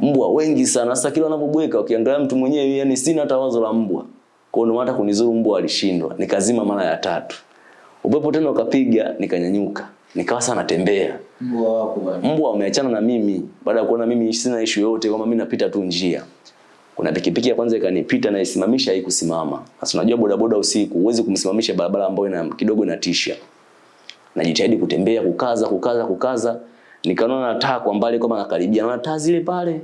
mbwa wengi sana. Sasa kila wanapobweka ukiangalia mtu mwenyewe yani sina hata wazo la mbwa. Kwa hiyo hata kunizuru mbwa alishindwa. Nikazima mara ya tatu. Upepo tena ukapiga nikanyanyuka. Nikawa sana natembea Mbwa wako bwana. mbwa wameachana na mimi. Baada ya kuona mimi sina issue yote kwamba mimi napita tu njia. Kuna pikipiki ya kwanza ikanipita na isimamisha haikusimama. Sasa unajua bodaboda usiku huwezi kumsimamisha barabara ambayo ina kidogo inatisha. Najitahidi kutembea kukaza kukaza kukaza nikaona na taa kwa mbali kama nakaribia na taa zile pale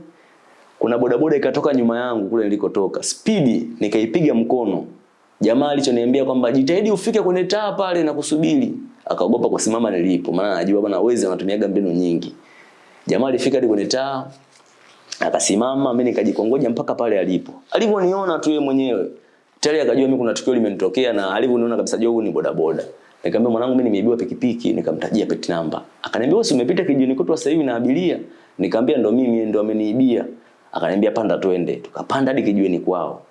kuna bodaboda ikatoka nyuma yangu kule nilikotoka. Spidi nikaipiga mkono. Jamaa alichoniambia kwamba jitahidi ufike kwenye taa pale na kusubiri. Akaogopa kusimama nilipo maana anajua bwana wezi anatumiaga mbinu nyingi. Jamaa alifika hadi kwenye taa akasimama mimi nikajikongoja mpaka pale alipo. Alivyoniona tu yeye mwenyewe tayari akajua mimi kuna tukio limenitokea na alivyoniona kabisa jua huyu ni bodaboda nikamwambia mwanangu mimi nimeibiwa pikipiki. Nikamtajia pet namba akaniambia wewe umepita kijini kwetu sasa hivi na abiria? Nikamwambia ndo mimi ndo ameniibia. Akaniambia panda twende. Tukapanda hadi kijiweni kwao.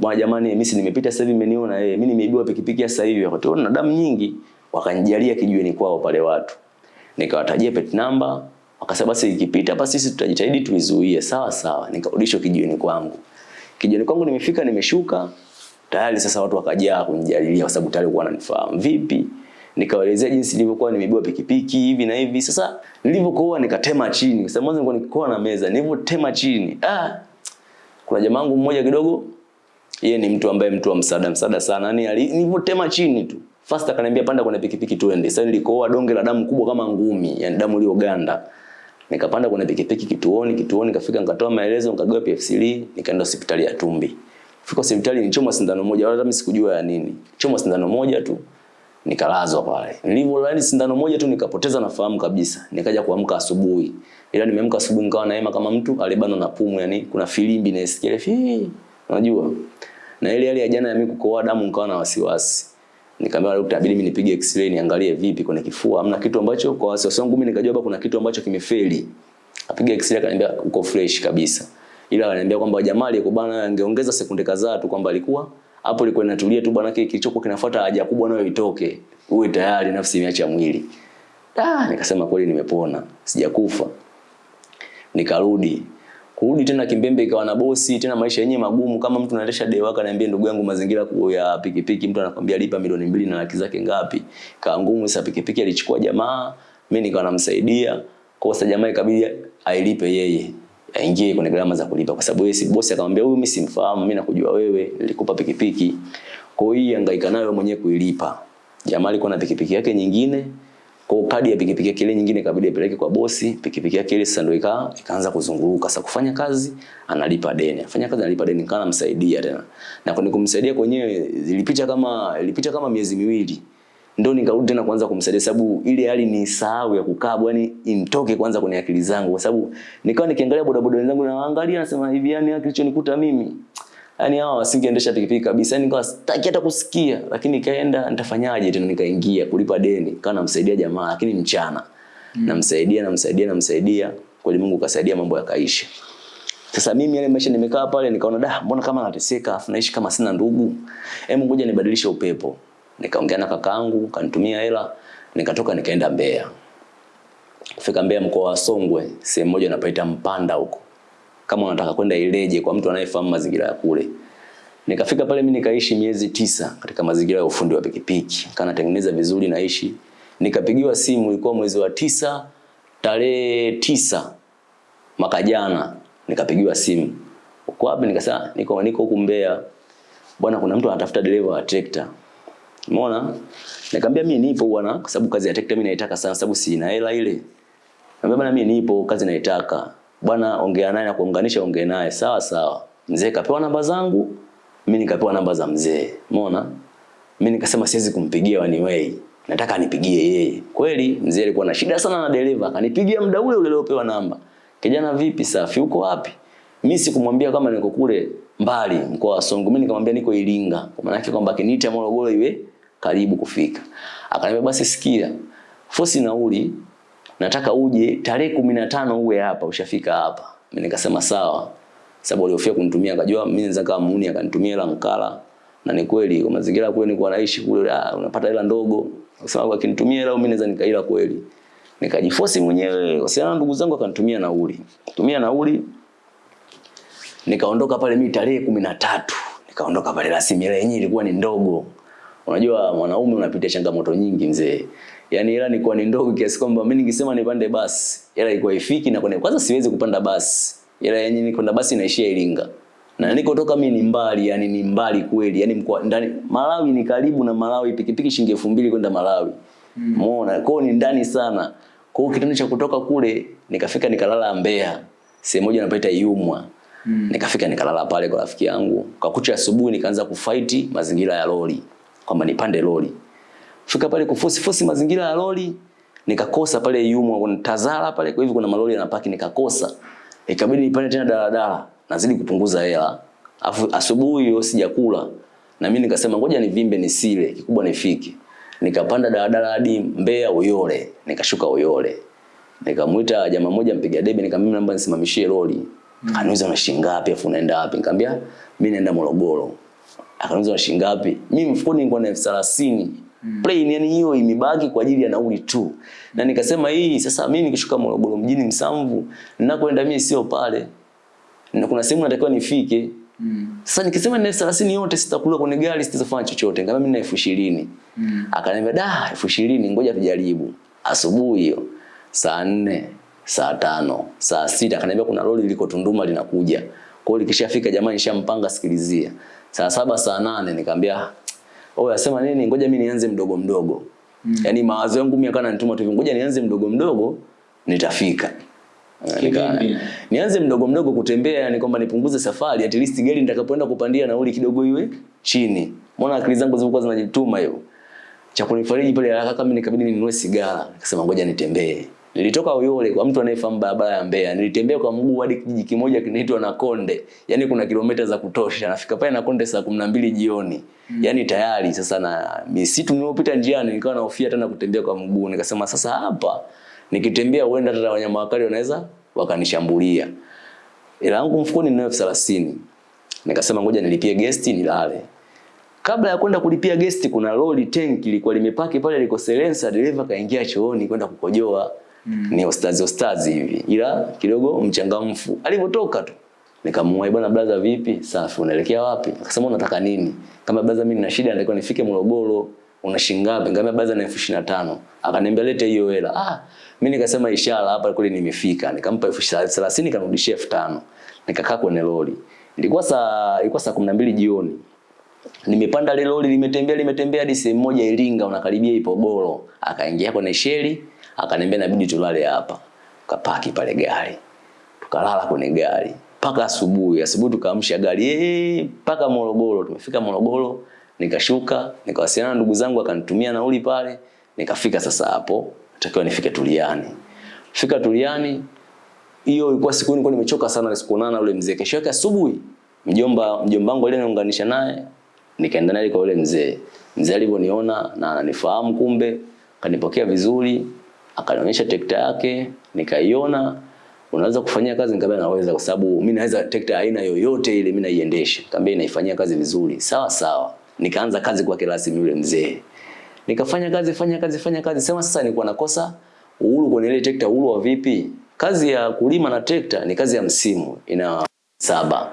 Bwana jamani mimi si nimepita sasa hivi mmeniona eh mimi nimeibiwa pikipiki sasa hivi. Wakatoa na damu nyingi wakanijalia kijiweni kwao pale watu. Nikawatajia pet number wakasema basi ikipita basi sisi tutajitahidi tuizuie. Sawa sawa. Nikarudishwa kijiweni kwangu. Kijiweni kwangu nimefika nimeshuka tayari sasa watu wakajaa kunijalilia kwa sababu tayari walikuwa wananifahamu. Vipi? Nikawaelezea jinsi nilivyokuwa nimebeba pikipiki hivi na hivi. Sasa nilivyokoa nikatema chini kwa sababu mwanzo nilikuwa nikikoa na meza nilivyotema chini ah kuna jamaa wangu mmoja kidogo yeye ni mtu ambaye mtu wa msaada msaada sana. Yani nilivyotema chini tu. Fast akaniambia panda kwenye pikipiki tuende sasa nilikoa donge la damu kubwa kama ngumi yani damu iliyoganda. Nikapanda kwenye pikipiki kituoni kituoni kafika nikatoa maelezo nikagawa PFC, nikaenda hospitali ya Tumbi fika hospitali nichomwa sindano moja wala mimi sikujua ya nini. Chomwa sindano moja tu nikalazwa pale. Nilivyolala sindano moja tu nikapoteza nafahamu kabisa. Nikaja kuamka asubuhi. Ila nimeamka asubuhi nikawa naema kama mtu alibanwa na pumu yani kuna filimbi naisikia ile unajua. Na ile hali ya jana ya mimi kukohoa damu nikawa na wasiwasi. Nikamwambia daktari inabidi mimi nipige x-ray niangalie vipi kwenye kifua. Hamna kitu ambacho kwa wasiwasi wangu mimi nikajua kuna kitu ambacho kimefeli. Apiga x-ray akaniambia uko fresh kabisa ila ananiambia kwamba jamaa aliyekubana angeongeza sekunde kadhaa tu kwamba alikuwa hapo ilikuwa inatulia tu bwana kile kilichokuwa kinafuata haja kubwa nayo itoke. Uwe tayari nafsi imeacha mwili. Ah nikasema kweli nimepona sijakufa. Nikarudi. Kurudi tena kimbembe ikawa na bosi tena maisha yenyewe magumu. Kama mtu anaendesha dewaka ananiambia ndugu yangu mazingira ya pikipiki mtu anakwambia lipa milioni mbili na laki zake ngapi? Kaa ngumu sasa pikipiki alichukua jamaa mimi nikawa namsaidia. Kwa sasa jamaa ikabidi ailipe yeye aingie kwenye gharama za kulipa kwa sababu yeye si bosi akamwambia huyu mimi simfahamu mimi nakujua wewe nilikupa pikipiki. Kwa hiyo hangaika nayo mwenyewe kuilipa. Jamaa alikuwa na pikipiki yake nyingine kwa kadi ya pikipiki yake ile nyingine ikabidi apeleke kwa bosi pikipiki yake ile sasa ndio ikaa ikaanza kuzunguruka. Sasa kufanya kazi analipa deni. Afanya kazi analipa deni kana msaidia tena. Na kwa kumsaidia kwenyewe ilipita kama ilipita kama miezi miwili ndo nikarudi tena kuanza kumsaidia sababu ile hali ni sahau ya kukaa yani imtoke kwanza kwenye akili zangu kwa sababu nikawa nikiangalia bodaboda wenzangu na waangalia nasema hivi yani kilichonikuta mimi yani hawa wasingeendesha pikipiki kabisa. yani nikawa sitaki hata kusikia, lakini nikaenda nitafanyaje tena nikaingia kulipa deni. kawa namsaidia jamaa lakini mchana. Mm. Namsaidia namsaidia namsaidia. Kweli Mungu kasaidia mambo yakaisha. Sasa mimi yale maisha nimekaa pale nikaona da mbona kama nateseka afu naishi kama sina ndugu. Hebu ngoja nibadilishe upepo. Nikaongea na kakaangu, kanitumia hela, nikatoka nikaenda Mbeya. Kufika Mbeya mkoa wa Songwe, sehemu moja napaita Mpanda huko. Kama unataka kwenda Ileje kwa mtu anayefahamu mazingira ya kule. Nikafika pale mimi nikaishi miezi tisa katika mazingira ya ufundi wa pikipiki. Kanatengeneza vizuri naishi. Nikapigiwa simu ilikuwa mwezi wa tisa tarehe tisa mwaka jana nikapigiwa simu. Uko wapi? Nikasema niko niko huku Mbeya. Bwana kuna mtu anatafuta dereva wa trekta. Umeona? Nikamwambia mimi nipo bwana kwa sababu kazi ya tekta mimi naitaka sana sababu sina hela ile. Nikamwambia bwana mimi nipo kazi naitaka. Bwana ongea naye na kuunganisha ongea naye. Sawa sawa. Mzee kapewa namba zangu, mimi nikapewa namba za mzee. Umeona? Mimi nikasema siwezi kumpigia anyway. Nataka anipigie yeye. Kweli mzee alikuwa na shida sana na dereva, akanipigia muda ule ule aliopewa namba. Kijana vipi safi uko wapi? Mimi sikumwambia kama niko kule mbali mkoa wa Songwe. Mimi nikamwambia niko Iringa. Kwa maana yake kwamba akiniita Morogoro iwe karibu kufika. Akaniambia basi sikia. Fosi nauli nataka uje tarehe 15 uwe hapa ushafika hapa. Mimi nikasema sawa. Sababu alihofia kunitumia akajua mimi naweza kama muuni akanitumia hela mkala. Na ni kweli kwa mazingira kule nilikuwa naishi kule ah, unapata hela ndogo. Kwa sababu akinitumia hela mimi naweza nikaila kweli. Nikajifosi mwenyewe, wasiana ndugu zangu akanitumia nauli. Tumia nauli. Nikaondoka pale mimi tarehe kumi na tatu nikaondoka pale rasmi. ile yenyewe ilikuwa ni ndogo. Unajua mwanaume unapitia changamoto nyingi mzee. Yaani hela ilikuwa ni ndogo kiasi kwamba mimi ningesema nipande basi, hela ilikuwa ifiki na kwenye kwanza siwezi kupanda basi. Hela yenyewe kwenda basi inaishia Iringa. Na niko toka mimi ni mbali, yani ni mbali kweli. Yani mkoa ndani Malawi ni karibu na Malawi pikipiki shilingi 2000 kwenda Malawi. Umeona? Mm. Kwao ni ndani sana. Kwa hiyo kitendo cha kutoka kule nikafika nikalala Mbeya. Sehemu moja inapaita Yumwa. Mm. Nikafika nikalala pale kwa rafiki yangu. Kwa kucha asubuhi nikaanza kufaiti mazingira ya lori. Kwamba nipande lori. Fika pale kufosi fosi mazingira ya lori. Nikakosa pale yumo kuna Tazara pale kwa hivyo kuna malori yanapaki nikakosa. Ikabidi nipande tena daladala. Nazidi kupunguza hela. Afu asubuhi hiyo sijakula. Na mimi nikasema ngoja nivimbe nisile, kikubwa nifike. Nikapanda daladala hadi Mbeya Uyole, nikashuka Uyole. Nikamuita jamaa mmoja mpiga debe nikamwambia naomba nisimamishie lori. Mm. na una shilingi ngapi afu unaenda wapi? Nikamwambia mimi naenda Morogoro. Akaniuliza shilingi ngapi? Mimi mfukoni nilikuwa na elfu thelathini. Mm. Plain yani hiyo imebaki kwa ajili ya nauli tu. Na nikasema hii sasa mimi nikishuka Morogoro mjini Msamvu, ninakoenda mimi sio pale. Na kuna sehemu natakiwa nifike. Mm. Sasa nikisema na elfu thelathini yote sitakula kwenye gari sitafanya chochote. Ngama mimi na elfu ishirini. Mm. Akaniambia da elfu ishirini ngoja tujaribu. Asubuhi hiyo saa nne, saa tano, saa sita akaniambia kuna lori liko Tunduma linakuja. Kwa hiyo likishafika jamani nishampanga sikilizia. Saa saba, saa nane nikamwambia oh yasema nini ngoja mimi nianze mdogo mdogo. Mm. yani mawazo yangu mimi akana nituma tu ngoja nianze mdogo mdogo nitafika. Nika, nianze mdogo mdogo kutembea yani kwamba nipunguze safari at least gari nitakapoenda kupandia nauli kidogo iwe chini. Mbona akili zangu zilikuwa zinajituma hiyo. Cha kunifariji pale haraka kama nikabidi ninunue sigara. Nikasema ngoja nitembee. Nilitoka Uyole kwa mtu anayefahamu barabara ya Mbeya. Nilitembea kwa mguu hadi kijiji kimoja kinaitwa Nakonde. Yaani kuna kilomita za kutosha. Nafika pale Nakonde saa 12 jioni. Mm. Yaani tayari sasa na misitu niliyopita njiani nikawa nahofia tena kutembea kwa mguu. Nikasema sasa hapa nikitembea huenda hata wanyama wakali wanaweza wakanishambulia. Ila yangu mfukoni ni elfu thelathini. Nikasema ngoja nilipie gesti nilale. Kabla ya kwenda kulipia gesti kuna lori tank ilikuwa limepaki pale liko silencer, dereva kaingia chooni kwenda kukojoa. Mm. Ni ostazi ostazi hivi. Ila kidogo mchangamfu. Alipotoka tu nikamwambia bwana brother vipi? Safi, unaelekea wapi? Akasema unataka nini? Kama brother mimi nina shida natakiwa nifike Morogoro. Una shilingi ngapi? Nikamwambia brother na elfu ishirini na tano. Akaniambia lete hiyo hela. Ah, mimi nikasema ishara hapa kule nimefika. Nikampa elfu thelathini kanirudishia elfu tano. Nikakaa kwenye lori. Ilikuwa saa ilikuwa saa 12 jioni. Nimepanda ile lori limetembea limetembea hadi sehemu moja Iringa unakaribia Ipogoro. Akaingia kwenye sheli, akaniambia inabidi tulale hapa. Kapaki pale gari. Tukalala kwenye gari mpaka asubuhi. Asubuhi tukaamsha gari eh mpaka Morogoro. Tumefika Morogoro, nikashuka, nikawasiliana na ndugu zangu akanitumia nauli pale. Nikafika sasa hapo, natakiwa nifike Tuliani. Fika Tuliani, hiyo ilikuwa siku nilikuwa nimechoka sana sikuonana na yule mzee. Kesho yake asubuhi mjomba mjomba wangu aliyeniunganisha naye nikaenda naye kwa yule mzee. Mzee alivyoniona na ananifahamu kumbe, kanipokea vizuri, akanionyesha tekta yake, nikaiona unaweza kufanyia kazi nikamwambia naweza kwa sababu mimi naweza tekta aina yoyote ile mimi naiendesha. Nikamwambia inaifanyia kazi vizuri. Sawa sawa. Nikaanza kazi kwa kelasi yule mzee. Nikafanya kazi fanya kazi fanya kazi. Sema sasa nilikuwa nakosa uhuru kwenye ile tekta uhuru wa vipi? Kazi ya kulima na tekta ni kazi ya msimu. Ina saba.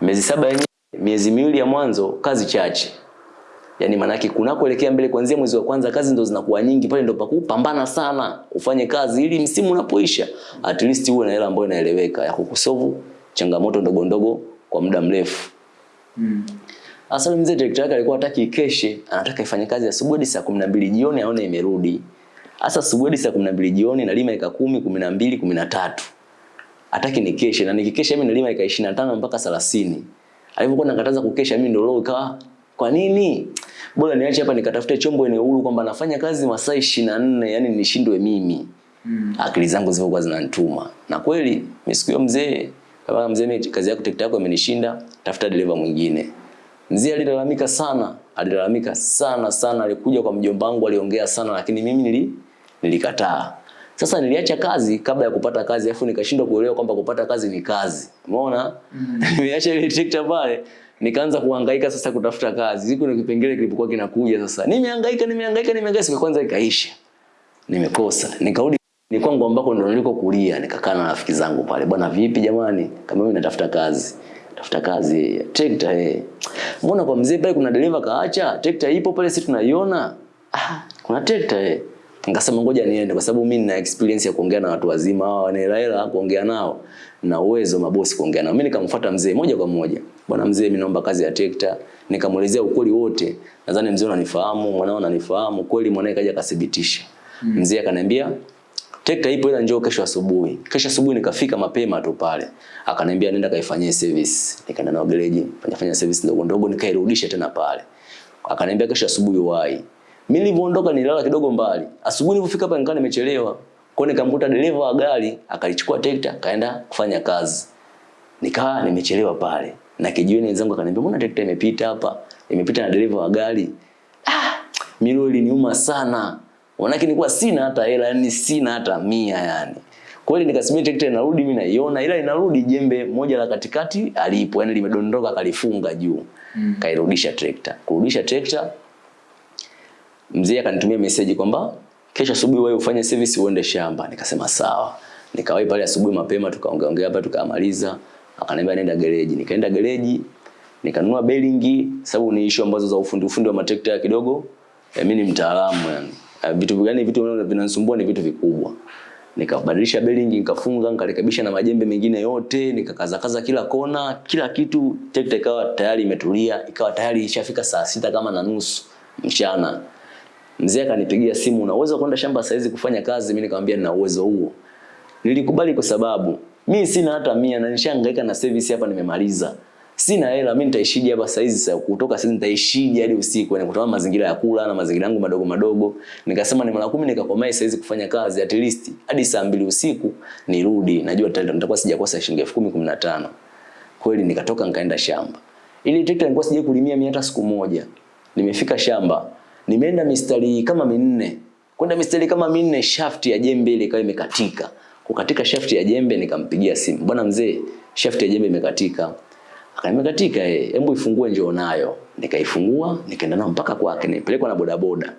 Miezi saba yenyewe miezi miwili ya mwanzo kazi chache. Yaani manake kunakoelekea mbele kuanzia mwezi wa kwanza kazi ndo zinakuwa nyingi pale ndo pakupambana sana ufanye kazi ili msimu unapoisha at least uwe na hela ambayo inaeleweka ya kukusolve changamoto ndogo ndogo kwa muda mrefu. Mm. Asa mzee director yake alikuwa hataki ikeshe, anataka ifanye kazi asubuhi hadi saa 12 jioni aone imerudi. Asa asubuhi saa 12 jioni na lima ika 10, 12, 13. Hataki nikeshe na nikikesha mimi nalima ika 25 mpaka 30. Alipokuwa nakataza kukesha mimi ndio leo ikawa kwa nini? Bora niache hapa nikatafute chombo eneo huru kwamba nafanya kazi masaa 24 yani nishindwe mimi. Mm. Akili zangu zilikuwa zinanituma. Na kweli mimi mzee, kama mzee kazi yako yako imenishinda, tafuta dereva mwingine. Mzee alilalamika sana, alilalamika sana sana, alikuja kwa mjomba wangu aliongea sana lakini mimi nili nilikataa. Sasa niliacha kazi kabla ya kupata kazi afu nikashindwa kuelewa kwamba kupata kazi ni kazi. Umeona? Mm. Nimeacha ile tekta pale nikaanza kuhangaika sasa kutafuta kazi. Siku na kipengele kilipokuwa kinakuja sasa. Nimehangaika, nimehangaika, nimehangaika siku kwanza ikaisha. Nimekosa. Nikarudi ni kwangu ambako ndo niliko kulia, nikakaa na rafiki zangu pale. Bwana vipi jamani? Kama mimi natafuta kazi. Tafuta kazi. trekta eh. Mbona kwa mzee pale kuna dereva kaacha? Trekta ipo pale sisi tunaiona. Ah, kuna trekta eh. Nikasema ngoja niende kwa sababu mimi nina experience ya kuongea na watu wazima hawa wana hela hela kuongea nao na uwezo mabosi kuongea nao. Mimi nikamfuata mzee moja kwa moja. Bwana mzee, mimi naomba kazi ya tekta. Nikamuelezea ukweli wote. Nadhani mzee unanifahamu, mwanao unanifahamu. Kweli mwanae kaja akathibitisha. Mm. Mzee akaniambia tekta ipo ila njoo kesho asubuhi. Kesho asubuhi nikafika mapema tu pale. Akaniambia nenda kaifanyie service. Nikaenda nao gereji, fanya service ndogo ndogo nikairudisha tena pale. Akaniambia kesho asubuhi uwai. Mimi nilivyoondoka nilala kidogo mbali. Asubuhi nilipofika hapa nikawa nimechelewa. Kwa nikamkuta dereva wa gari akalichukua tekta kaenda kufanya kazi. Nikawa nimechelewa pale. Na kijiweni wenzangu akaniambia mbona tekta imepita hapa? Imepita na dereva wa gari. Ah, milo iliniuma sana. Wanaki nilikuwa sina hata hela, yani sina hata mia yani. Kweli nikasubiri tekta inarudi mimi naiona ila inarudi jembe moja la katikati alipo, yani limedondoka kalifunga juu. Mm. Kairudisha trekta. Kurudisha trekta mzee akanitumia message kwamba kesho asubuhi wewe ufanye service uende shamba. Nikasema sawa. Nikawahi pale asubuhi mapema tukaongea ongea hapa tukamaliza. Akaniambia nenda gereji. Nikaenda gereji nikanunua bearing sababu ni issue ambazo za ufundi ufundi wa matrekta kidogo. Eh, mimi ni mtaalamu yani. Eh, Vitu gani vitu vinanisumbua ni vitu vikubwa. Nikabadilisha bearing nikafunga nikarekebisha na majembe mengine yote nikakazakaza kila kona kila kitu trekta ikawa tayari imetulia ikawa tayari ishafika saa sita kama na nusu mchana Mzee akanipigia simu, una uwezo kwenda shamba saizi kufanya kazi? Mimi nikamwambia nina uwezo huo. Nilikubali kwa sababu mimi sina hata mia na nishangaika na service hapa nimemaliza. Sina hela, mimi nitaishije hapa saizi sasa kutoka saizi nitaishije hadi usiku Na kutokana mazingira ya kula na mazingira yangu madogo madogo. Nikasema ni mara kumi nikakomae saizi kufanya kazi at least hadi saa mbili usiku nirudi. Najua nitakuwa sijakosa shilingi elfu kumi kumi na tano. Kweli nikatoka nikaenda shamba. Ili trekta nilikuwa sijai kulimia mimi hata siku moja. Nimefika shamba, nimeenda mistari kama minne. Kwenda mistari kama minne, shaft ya jembe ile ikawa imekatika. Kukatika shaft ya jembe nikampigia simu. Bwana mzee, shaft ya jembe imekatika. akaimekatika katika eh, hebu ifungue njoo nayo. Nikaifungua, nikaenda nayo mpaka kwake, nipelekwa na bodaboda.